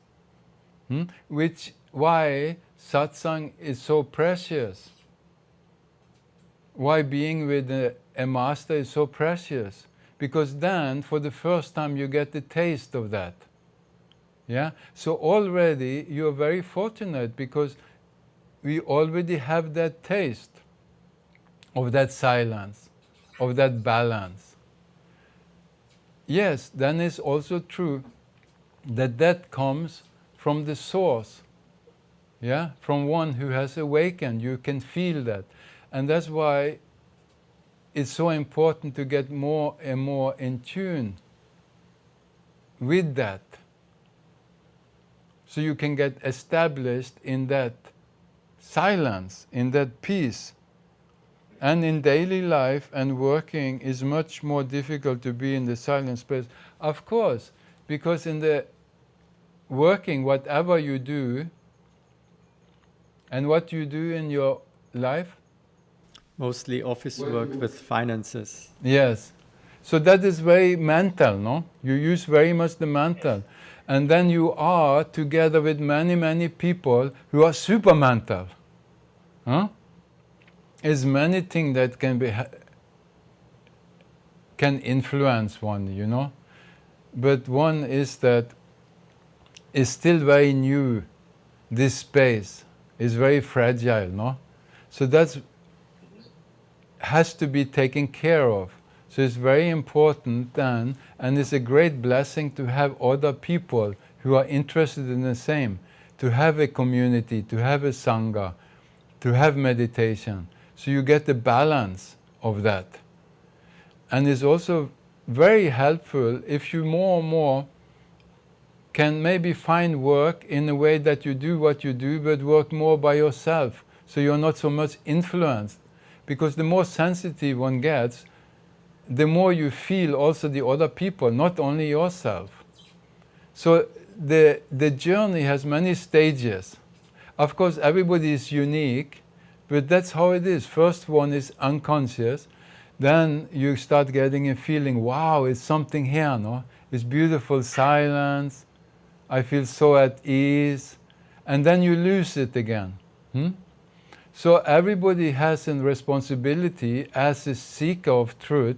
hmm? which why satsang is so precious. Why being with a, a master is so precious. Because then, for the first time, you get the taste of that. Yeah? So already you're very fortunate because we already have that taste of that silence, of that balance. Yes, then it's also true that that comes from the source, yeah, from one who has awakened. You can feel that. And that's why it's so important to get more and more in tune with that so you can get established in that silence, in that peace. And in daily life and working is much more difficult to be in the silent space. Of course, because in the working, whatever you do, and what do you do in your life? Mostly office work with finances. Yes. So that is very mental, no? You use very much the mental. And then you are together with many, many people who are super mental. Huh? There's many things that can be can influence one, you know. But one is that it's still very new. This space is very fragile, no. So that's has to be taken care of. So it's very important then, and it's a great blessing to have other people who are interested in the same, to have a community, to have a sangha, to have meditation. So you get the balance of that. And it's also very helpful if you more and more can maybe find work in a way that you do what you do, but work more by yourself. So you're not so much influenced. Because the more sensitive one gets, the more you feel also the other people, not only yourself. So the, the journey has many stages. Of course, everybody is unique, but that's how it is. First one is unconscious, then you start getting a feeling, wow, it's something here, no? It's beautiful silence, I feel so at ease, and then you lose it again. Hmm? So everybody has a responsibility as a seeker of truth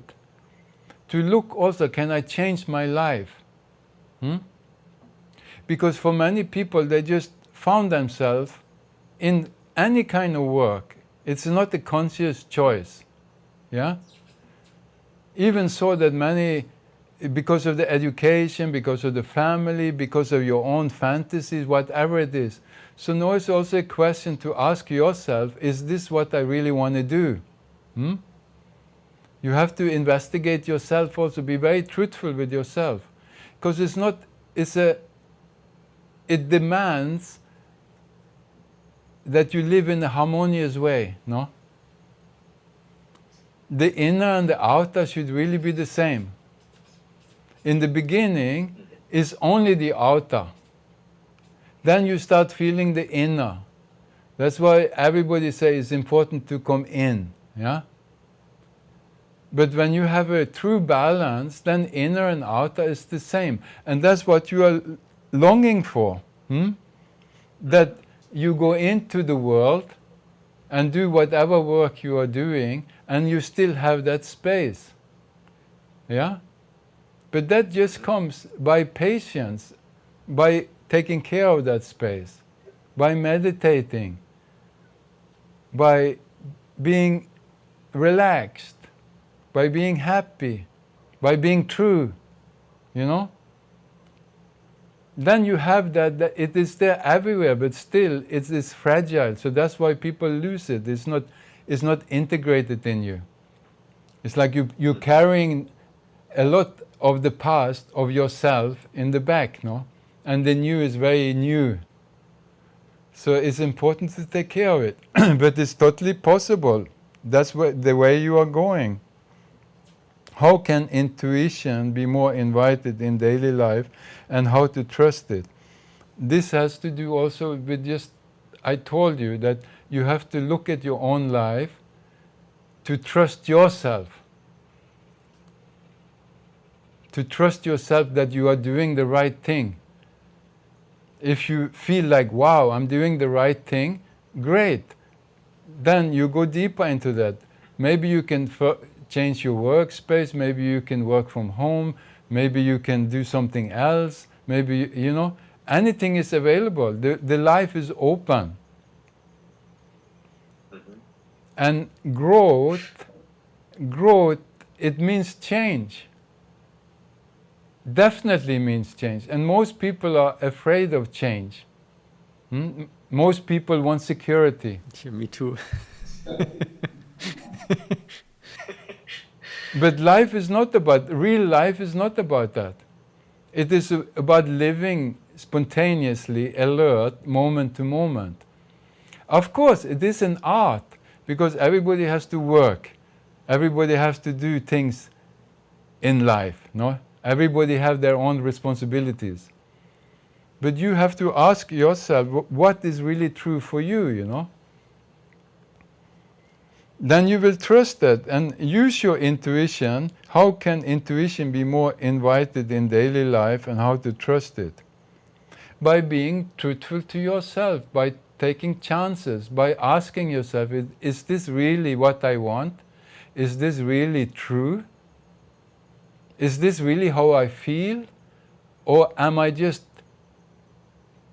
to look also, can I change my life? Hmm? Because for many people, they just found themselves in any kind of work. It's not a conscious choice. Yeah? Even so that many, because of the education, because of the family, because of your own fantasies, whatever it is. So now it's also a question to ask yourself, is this what I really want to do? Hmm? You have to investigate yourself also, be very truthful with yourself. Because it's not, it's a, it demands that you live in a harmonious way, no? The inner and the outer should really be the same. In the beginning, it's only the outer. Then you start feeling the inner. That's why everybody says it's important to come in, yeah? But when you have a true balance, then inner and outer is the same. And that's what you are longing for. Hmm? That you go into the world and do whatever work you are doing and you still have that space. Yeah? But that just comes by patience, by taking care of that space, by meditating, by being relaxed, by being happy, by being true, you know? Then you have that, that it is there everywhere, but still it is fragile. So that's why people lose it. It's not, it's not integrated in you. It's like you, you're carrying a lot of the past of yourself in the back, no? And the new is very new. So it's important to take care of it. but it's totally possible. That's the way you are going. How can intuition be more invited in daily life and how to trust it? This has to do also with just, I told you that you have to look at your own life to trust yourself. To trust yourself that you are doing the right thing. If you feel like, wow, I'm doing the right thing, great. Then you go deeper into that. Maybe you can change your workspace, maybe you can work from home, maybe you can do something else, maybe, you know, anything is available. The, the life is open. Mm-hmm. And growth, growth, it means change. Definitely means change. And most people are afraid of change. Hmm? Most people want security. Yeah, me too. But life is not about, real life is not about that. It is about living spontaneously, alert, moment to moment. Of course, it is an art because everybody has to work. Everybody has to do things in life, no? Everybody have their own responsibilities. But you have to ask yourself what is really true for you, you know? then you will trust that and use your intuition. How can intuition be more invited in daily life and how to trust it? By being truthful to yourself, by taking chances, by asking yourself, is this really what I want? Is this really true? Is this really how I feel? Or am I just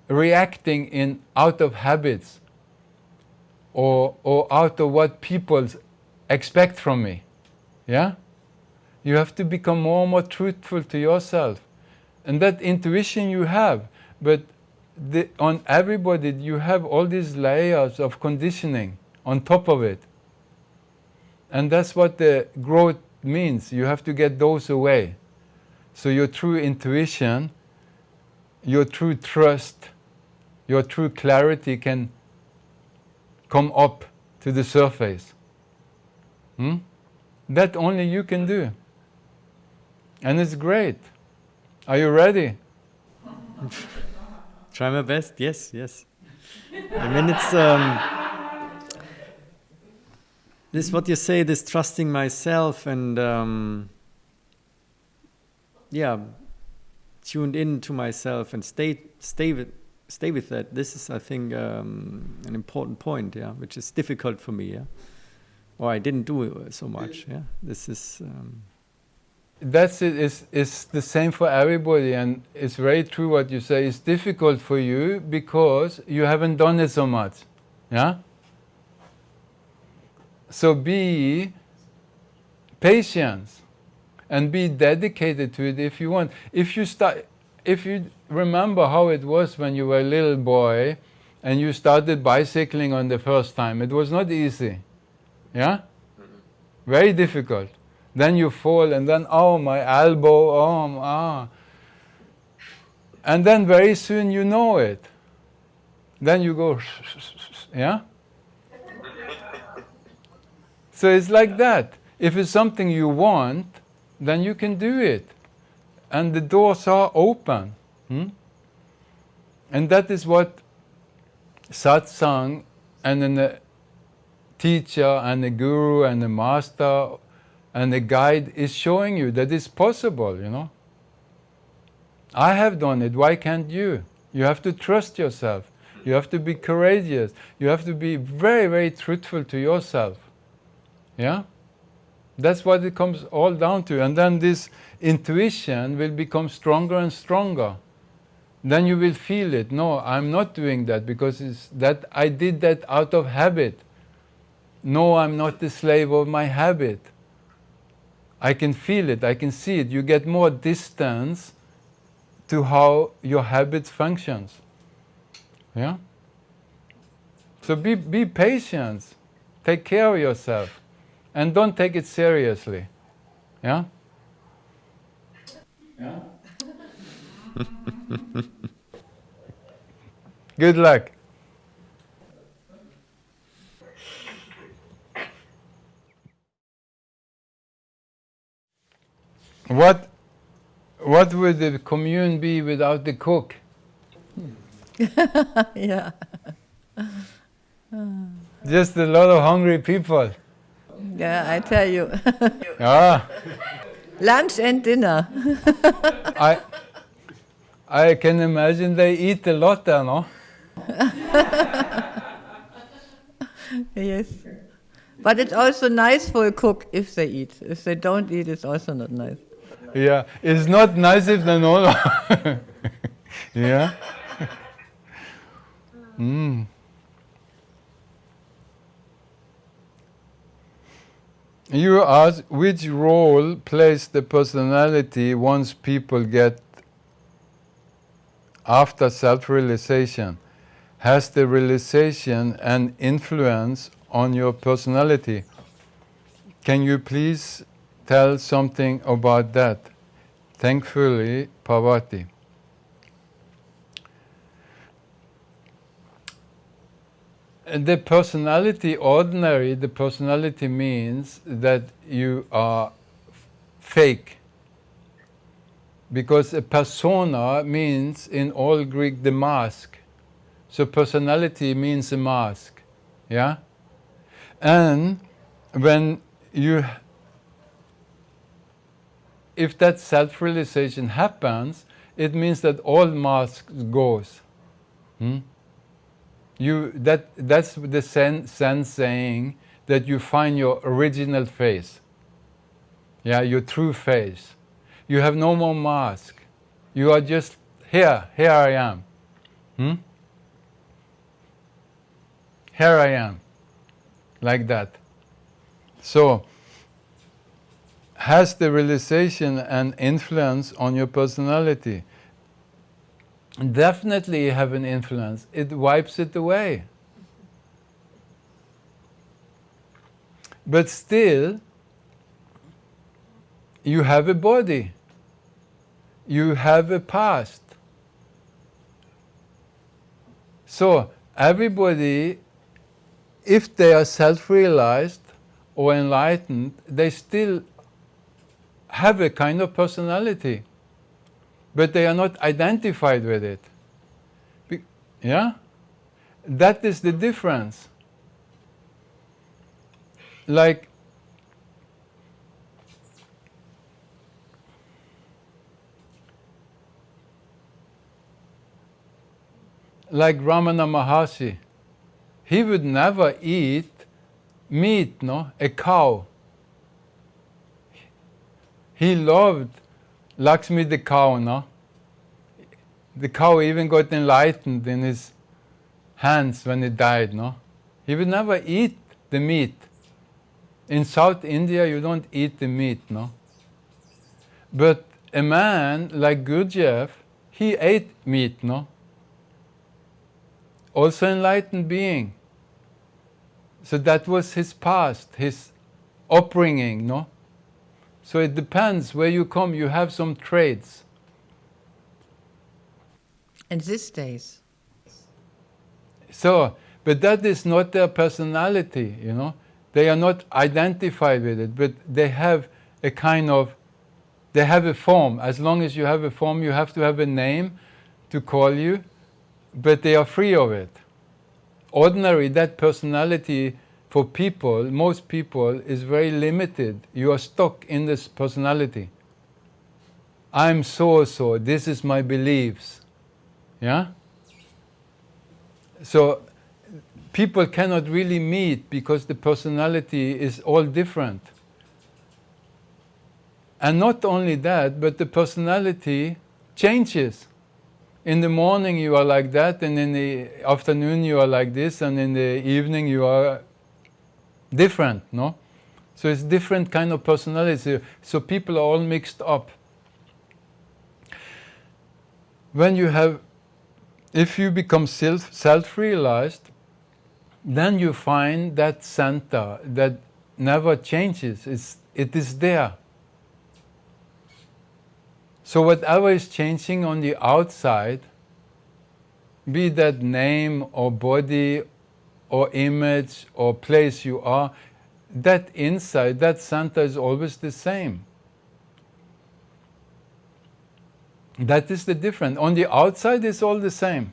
reacting in out of habits or, or out of what people expect from me. Yeah? You have to become more and more truthful to yourself. And that intuition you have, but the, on everybody you have all these layers of conditioning on top of it. And that's what the growth means. You have to get those away. So your true intuition, your true trust, your true clarity can come up to the surface. Hmm? That only you can do. And it's great. Are you ready? Try my best, yes, yes. I mean, it's. Um, this what you say, this trusting myself and. Um, yeah, tuned in to myself and stay, stay with, stay with that. This is, I think, um, an important point, yeah, which is difficult for me, yeah. Or I didn't do so much, yeah. This is. Um, that's it. It's, it's the same for everybody, and it's very true what you say. It's difficult for you because you haven't done it so much, yeah. So be patient and be dedicated to it if you want. If you start, if you remember how it was when you were a little boy and you started bicycling on the first time. It was not easy. Yeah? Very difficult. Then you fall and then, oh, my elbow, oh, ah. And then very soon you know it. Then you go, yeah? So it's like that. If it's something you want, then you can do it. And the doors are open. Hmm? And that is what satsang and then the teacher and the guru and the master and the guide is showing you that it's possible, you know. I have done it, why can't you? You have to trust yourself. You have to be courageous. You have to be very, very truthful to yourself. Yeah? That's what it comes all down to. And then this intuition will become stronger and stronger. Then you will feel it. No, I'm not doing that because it's that I did that out of habit. No, I'm not the slave of my habit. I can feel it, I can see it. You get more distance to how your habit functions. Yeah? So be, be patient. Take care of yourself. And don't take it seriously. Yeah? Yeah? Good luck. What, what would the commune be without the cook? yeah. Just a lot of hungry people. Yeah, I tell you. Ah, Lunch and dinner. I, I can imagine they eat a lot there, no? yes. But it's also nice for a cook if they eat. If they don't eat, it's also not nice. Yeah, it's not nice if they know. yeah. Mm. You ask which role plays the personality once people get after self-realization. Has the realization an influence on your personality? Can you please tell something about that? Thankfully, Parvati. The personality, ordinary, the personality means that you are fake. Because a persona means in all Greek the mask. So personality means a mask. Yeah? And when you if that self-realization happens, it means that all masks goes. Hmm? You, that, that's the sense, saying that you find your original face. Yeah, your true face. You have no more mask. You are just here, here I am. Hmm? Here I am. Like that. So, has the realization an influence on your personality? Definitely have an influence. It wipes it away. But still, you have a body. You have a past. So, everybody, if they are self-realized or enlightened, they still have a kind of personality, but they are not identified with it. Be yeah? That is the difference. Like, like Ramana Maharshi, he would never eat meat, no, a cow he loved Lakshmi the cow, no? The cow even got enlightened in his hands when he died, no? He would never eat the meat. In South India, you don't eat the meat, no? But a man like Gurdjieff, he ate meat, no? Also enlightened being. So that was his past, his upbringing, no? So it depends where you come, you have some traits. And these days. So, but that is not their personality, you know. They are not identified with it, but they have a kind of, they have a form. As long as you have a form, you have to have a name to call you, but they are free of it. Ordinary, that personality for people, most people, is very limited. You are stuck in this personality. I'm so so, this is my beliefs. Yeah? So people cannot really meet because the personality is all different. And not only that, but the personality changes. In the morning you are like that, and in the afternoon you are like this, and in the evening you are different, no? So it's different kind of personality. So people are all mixed up. When you have, if you become self, self-realized, then you find that center that never changes. It's, it is there. So whatever is changing on the outside, be that name or body or image or place you are, that inside, that center is always the same. That is the difference. On the outside, it's all the same.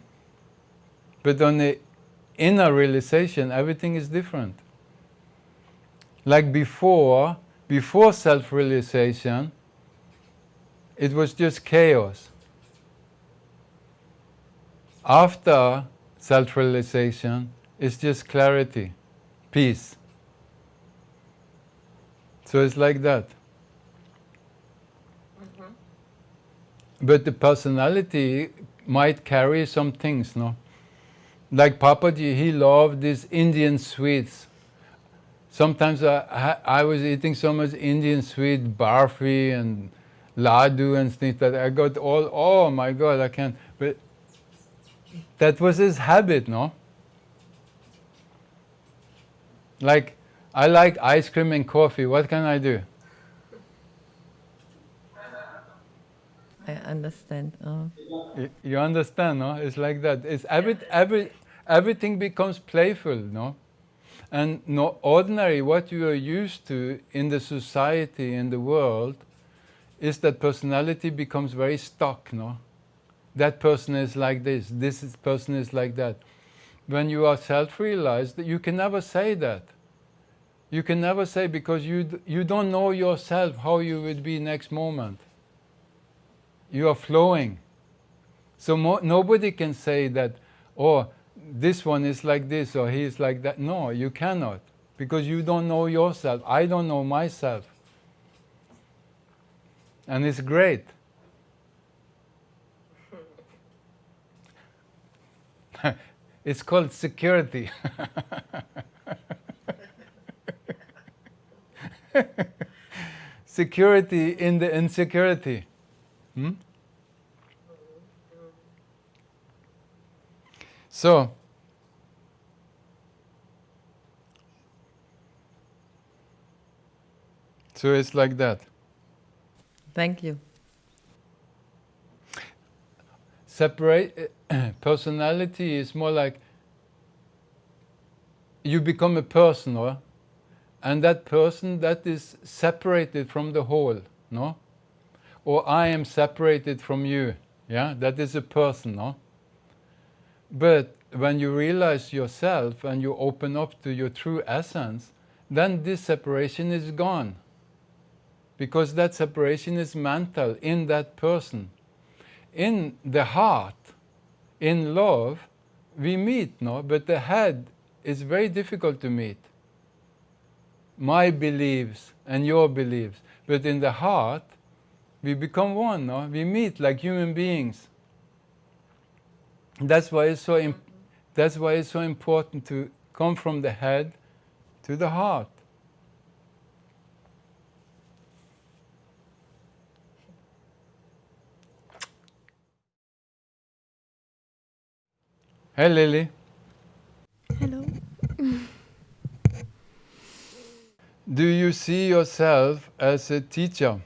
But on the inner realization, everything is different. Like before, before self-realization, it was just chaos. After self-realization, it's just clarity, peace. So it's like that. Mm-hmm. But the personality might carry some things, no? Like Papaji, he loved these Indian sweets. Sometimes I, I was eating so much Indian sweet, barfi and ladu and things that I got all, oh my God, I can't. But that was his habit, no? Like, I like ice cream and coffee, what can I do? I understand. Uh. Oh. You- You understand, no? It's like that. It's every, every, everything becomes playful, no? And no ordinary, what you are used to in the society, in the world, is that personality becomes very stuck, no? That person is like this, this person is like that. When you are self-realized, you can never say that. You can never say because you, you don't know yourself how you would be next moment. You are flowing. So nobody can say that, oh, this one is like this or he is like that. No, you cannot because you don't know yourself. I don't know myself. And it's great. it's called security. security in the insecurity. Hmm? So, so it's like that. Thank you. Separate personality is more like you become a person, or and that person that is separated from the whole, no? Or I am separated from you, yeah? That is a person, no? But when you realize yourself and you open up to your true essence, then this separation is gone. Because that separation is mental in that person. In the heart, in love, we meet, no? But the head is very difficult to meet. My beliefs and your beliefs. But in the heart, we become one, no? We meet like human beings. That's why it's so that's why it's so important to come from the head to the heart. Hey Lily. Hello. Do you see yourself as a teacher?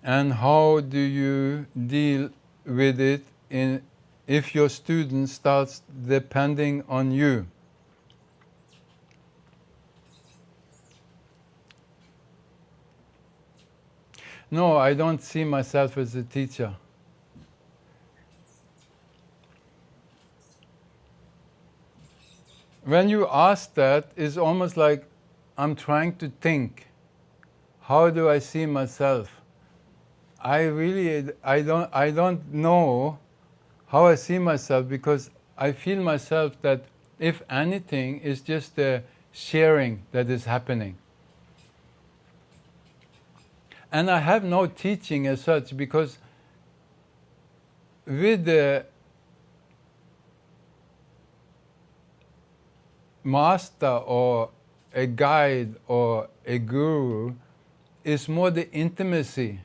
And how do you deal with it in, if your student starts depending on you? No, I don't see myself as a teacher. When you ask that, it's almost like I'm trying to think. How do I see myself? I really I don't I don't know how I see myself because I feel myself that if anything, it's just the sharing that is happening. And I have no teaching as such because with the master or a guide or a guru is more the intimacy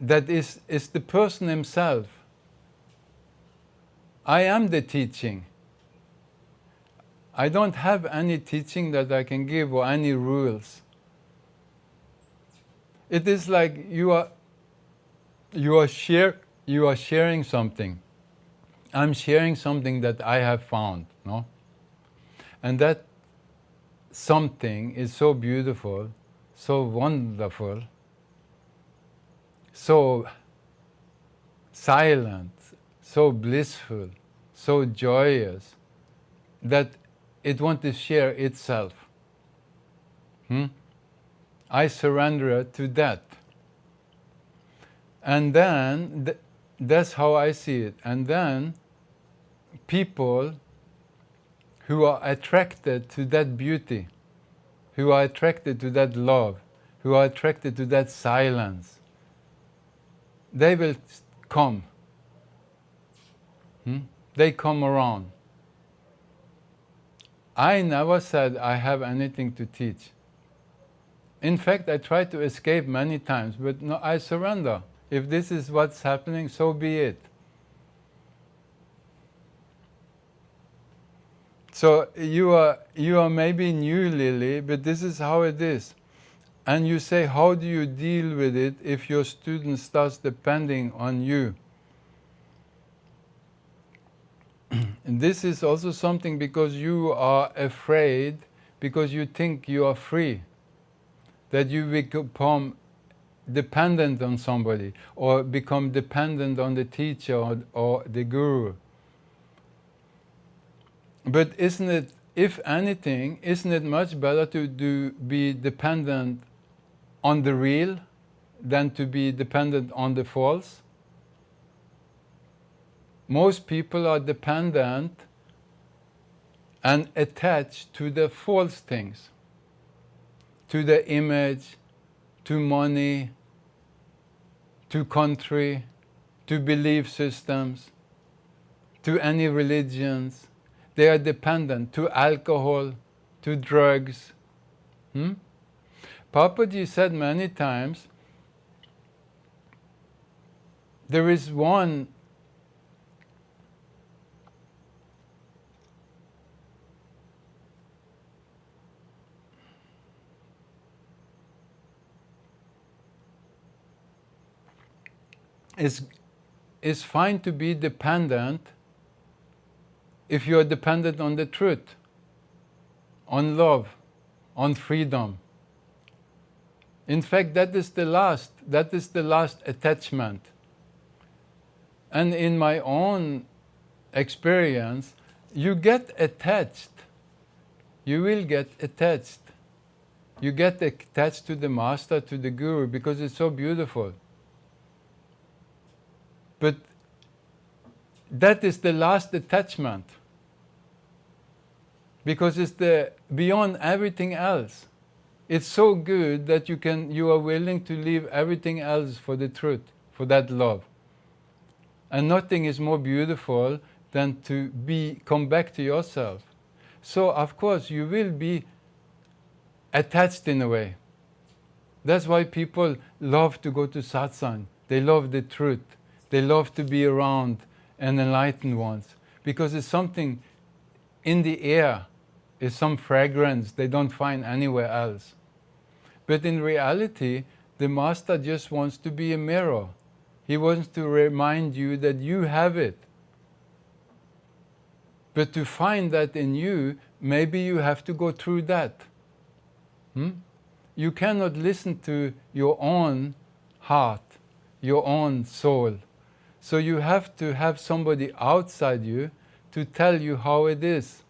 that is, is the person himself. I am the teaching. I don't have any teaching that I can give or any rules. It is like you are you are share you are sharing something. I'm sharing something that I have found, no? And that something is so beautiful, so wonderful, so silent, so blissful, so joyous, that it wants to share itself. Hmm? I surrender to that. And then, th- that's how I see it. And then, people who are attracted to that beauty, who are attracted to that love, who are attracted to that silence, they will come. Hmm? They come around. I never said I have anything to teach. In fact, I tried to escape many times, but no, I surrender. If this is what's happening, so be it. So you are you are maybe new, Lily, but this is how it is. And you say, how do you deal with it if your student starts depending on you? and this is also something because you are afraid, because you think you are free, that you become dependent on somebody or become dependent on the teacher or, or the guru. But isn't it, if anything, isn't it much better to do, be dependent on the real than to be dependent on the false? Most people are dependent and attached to the false things, to the image, to money, to country, to belief systems, to any religions. They are dependent to alcohol, to drugs. Hmm? Papaji said many times there is one is it's fine to be dependent if you are dependent on the truth, on love, on freedom. In fact, that is the last, that is the last attachment. And in my own experience, you get attached. You will get attached. You get attached to the master, to the guru, because it's so beautiful. But that is the last attachment because it's the beyond everything else. It's so good that you can you are willing to leave everything else for the truth, for that love. And nothing is more beautiful than to be come back to yourself. So of course you will be attached in a way. That's why people love to go to satsang. They love the truth. They love to be around an enlightened ones because it's something in the air, it's some fragrance they don't find anywhere else. But in reality, the master just wants to be a mirror. He wants to remind you that you have it. But to find that in you, maybe you have to go through that. Hmm? You cannot listen to your own heart, your own soul. So you have to have somebody outside you to tell you how it is.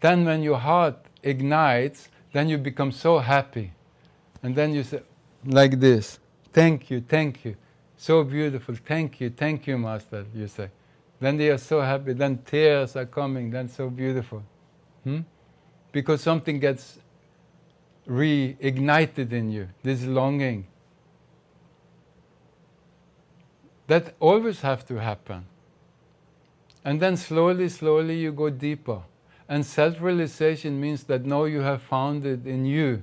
Then when your heart ignites, then you become so happy. And then you say, like this, thank you, thank you. So beautiful. Thank you, thank you, Master, you say. Then they are so happy, then tears are coming, then so beautiful. Hmm? Because something gets reignited in you, this longing. That always have to happen. And then slowly, slowly you go deeper. And self-realization means that now you have found it in you.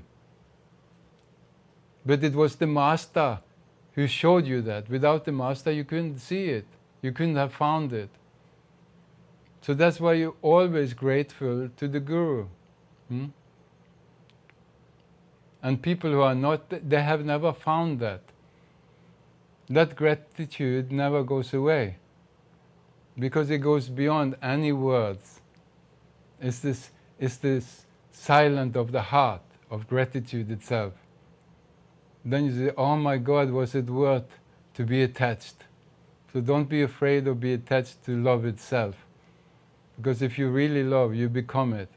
But it was the master who showed you that. Without the master, you couldn't see it. You couldn't have found it. So that's why you're always grateful to the guru. Hmm? And people who are not, they have never found that. That gratitude never goes away because it goes beyond any words. It's this, it's this silent of the heart of gratitude itself. Then you say, oh my God, was it worth to be attached? So don't be afraid of be attached to love itself. Because if you really love, you become it.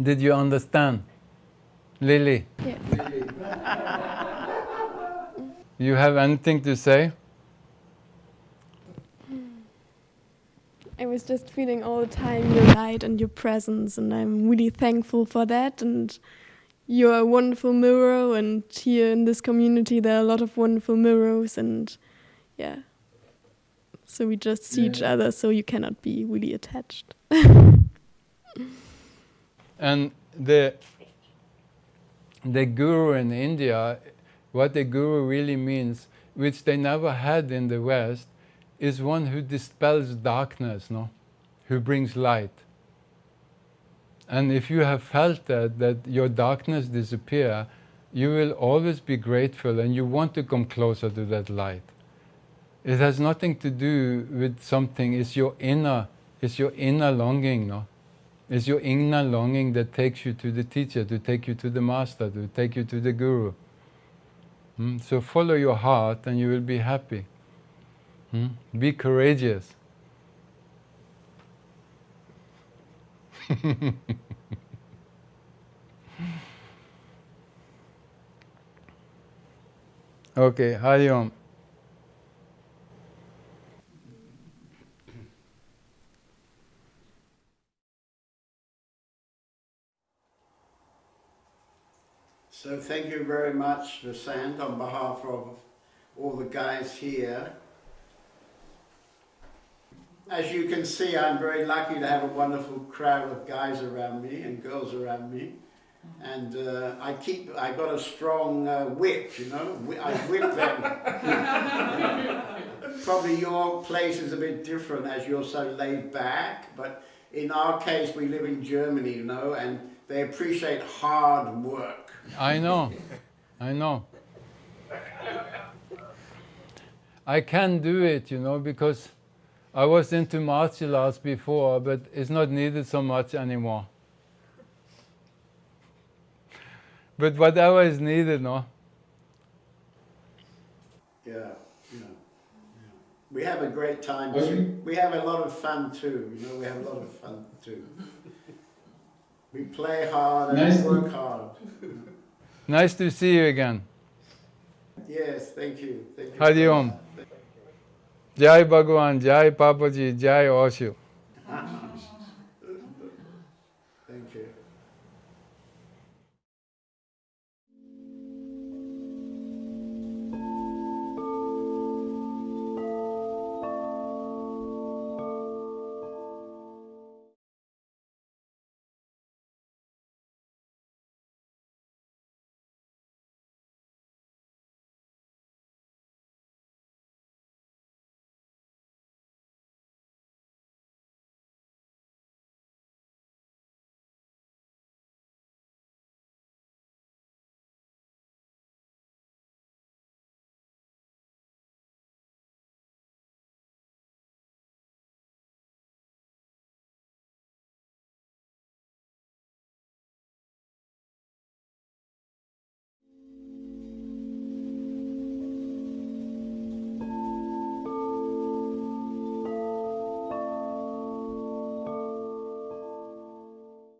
Did you understand? Lily? Yes. You have anything to say? I was just feeling all the time your light and your presence, and I'm really thankful for that. And you're a wonderful mirror, and here in this community, there are a lot of wonderful mirrors, and yeah. So we just see each other, so you cannot be really attached. And the the guru in India, what the guru really means, which they never had in the West, is one who dispels darkness, no? Who brings light. And if you have felt that, that your darkness disappear, you will always be grateful and you want to come closer to that light. It has nothing to do with something, it's your inner, it's your inner longing, no? It's your inner longing that takes you to the teacher, to take you to the master, to take you to the guru. Hmm? So follow your heart and you will be happy. Hmm? Be courageous. okay, Hari Om. So thank you very much, Vasant, on behalf of all the guys here. As you can see, I'm very lucky to have a wonderful crowd of guys around me and girls around me. And uh, I keep, I got a strong uh, whip, you know, I whip them. Probably your place is a bit different as you're so laid back, but in our case, we live in Germany, you know, and they appreciate hard work. I know, I know. I can do it, you know, because I was into martial arts before, but it's not needed so much anymore. But whatever is needed, no? Yeah, yeah, yeah. We have a great time too. We have a lot of fun too, you know, we have a lot of fun too. We play hard and Nice. work hard. Nice to see you again. Yes, thank you. Thank you. Hari Om. Jai Bhagwan, Jai Papaji, Jai Osho.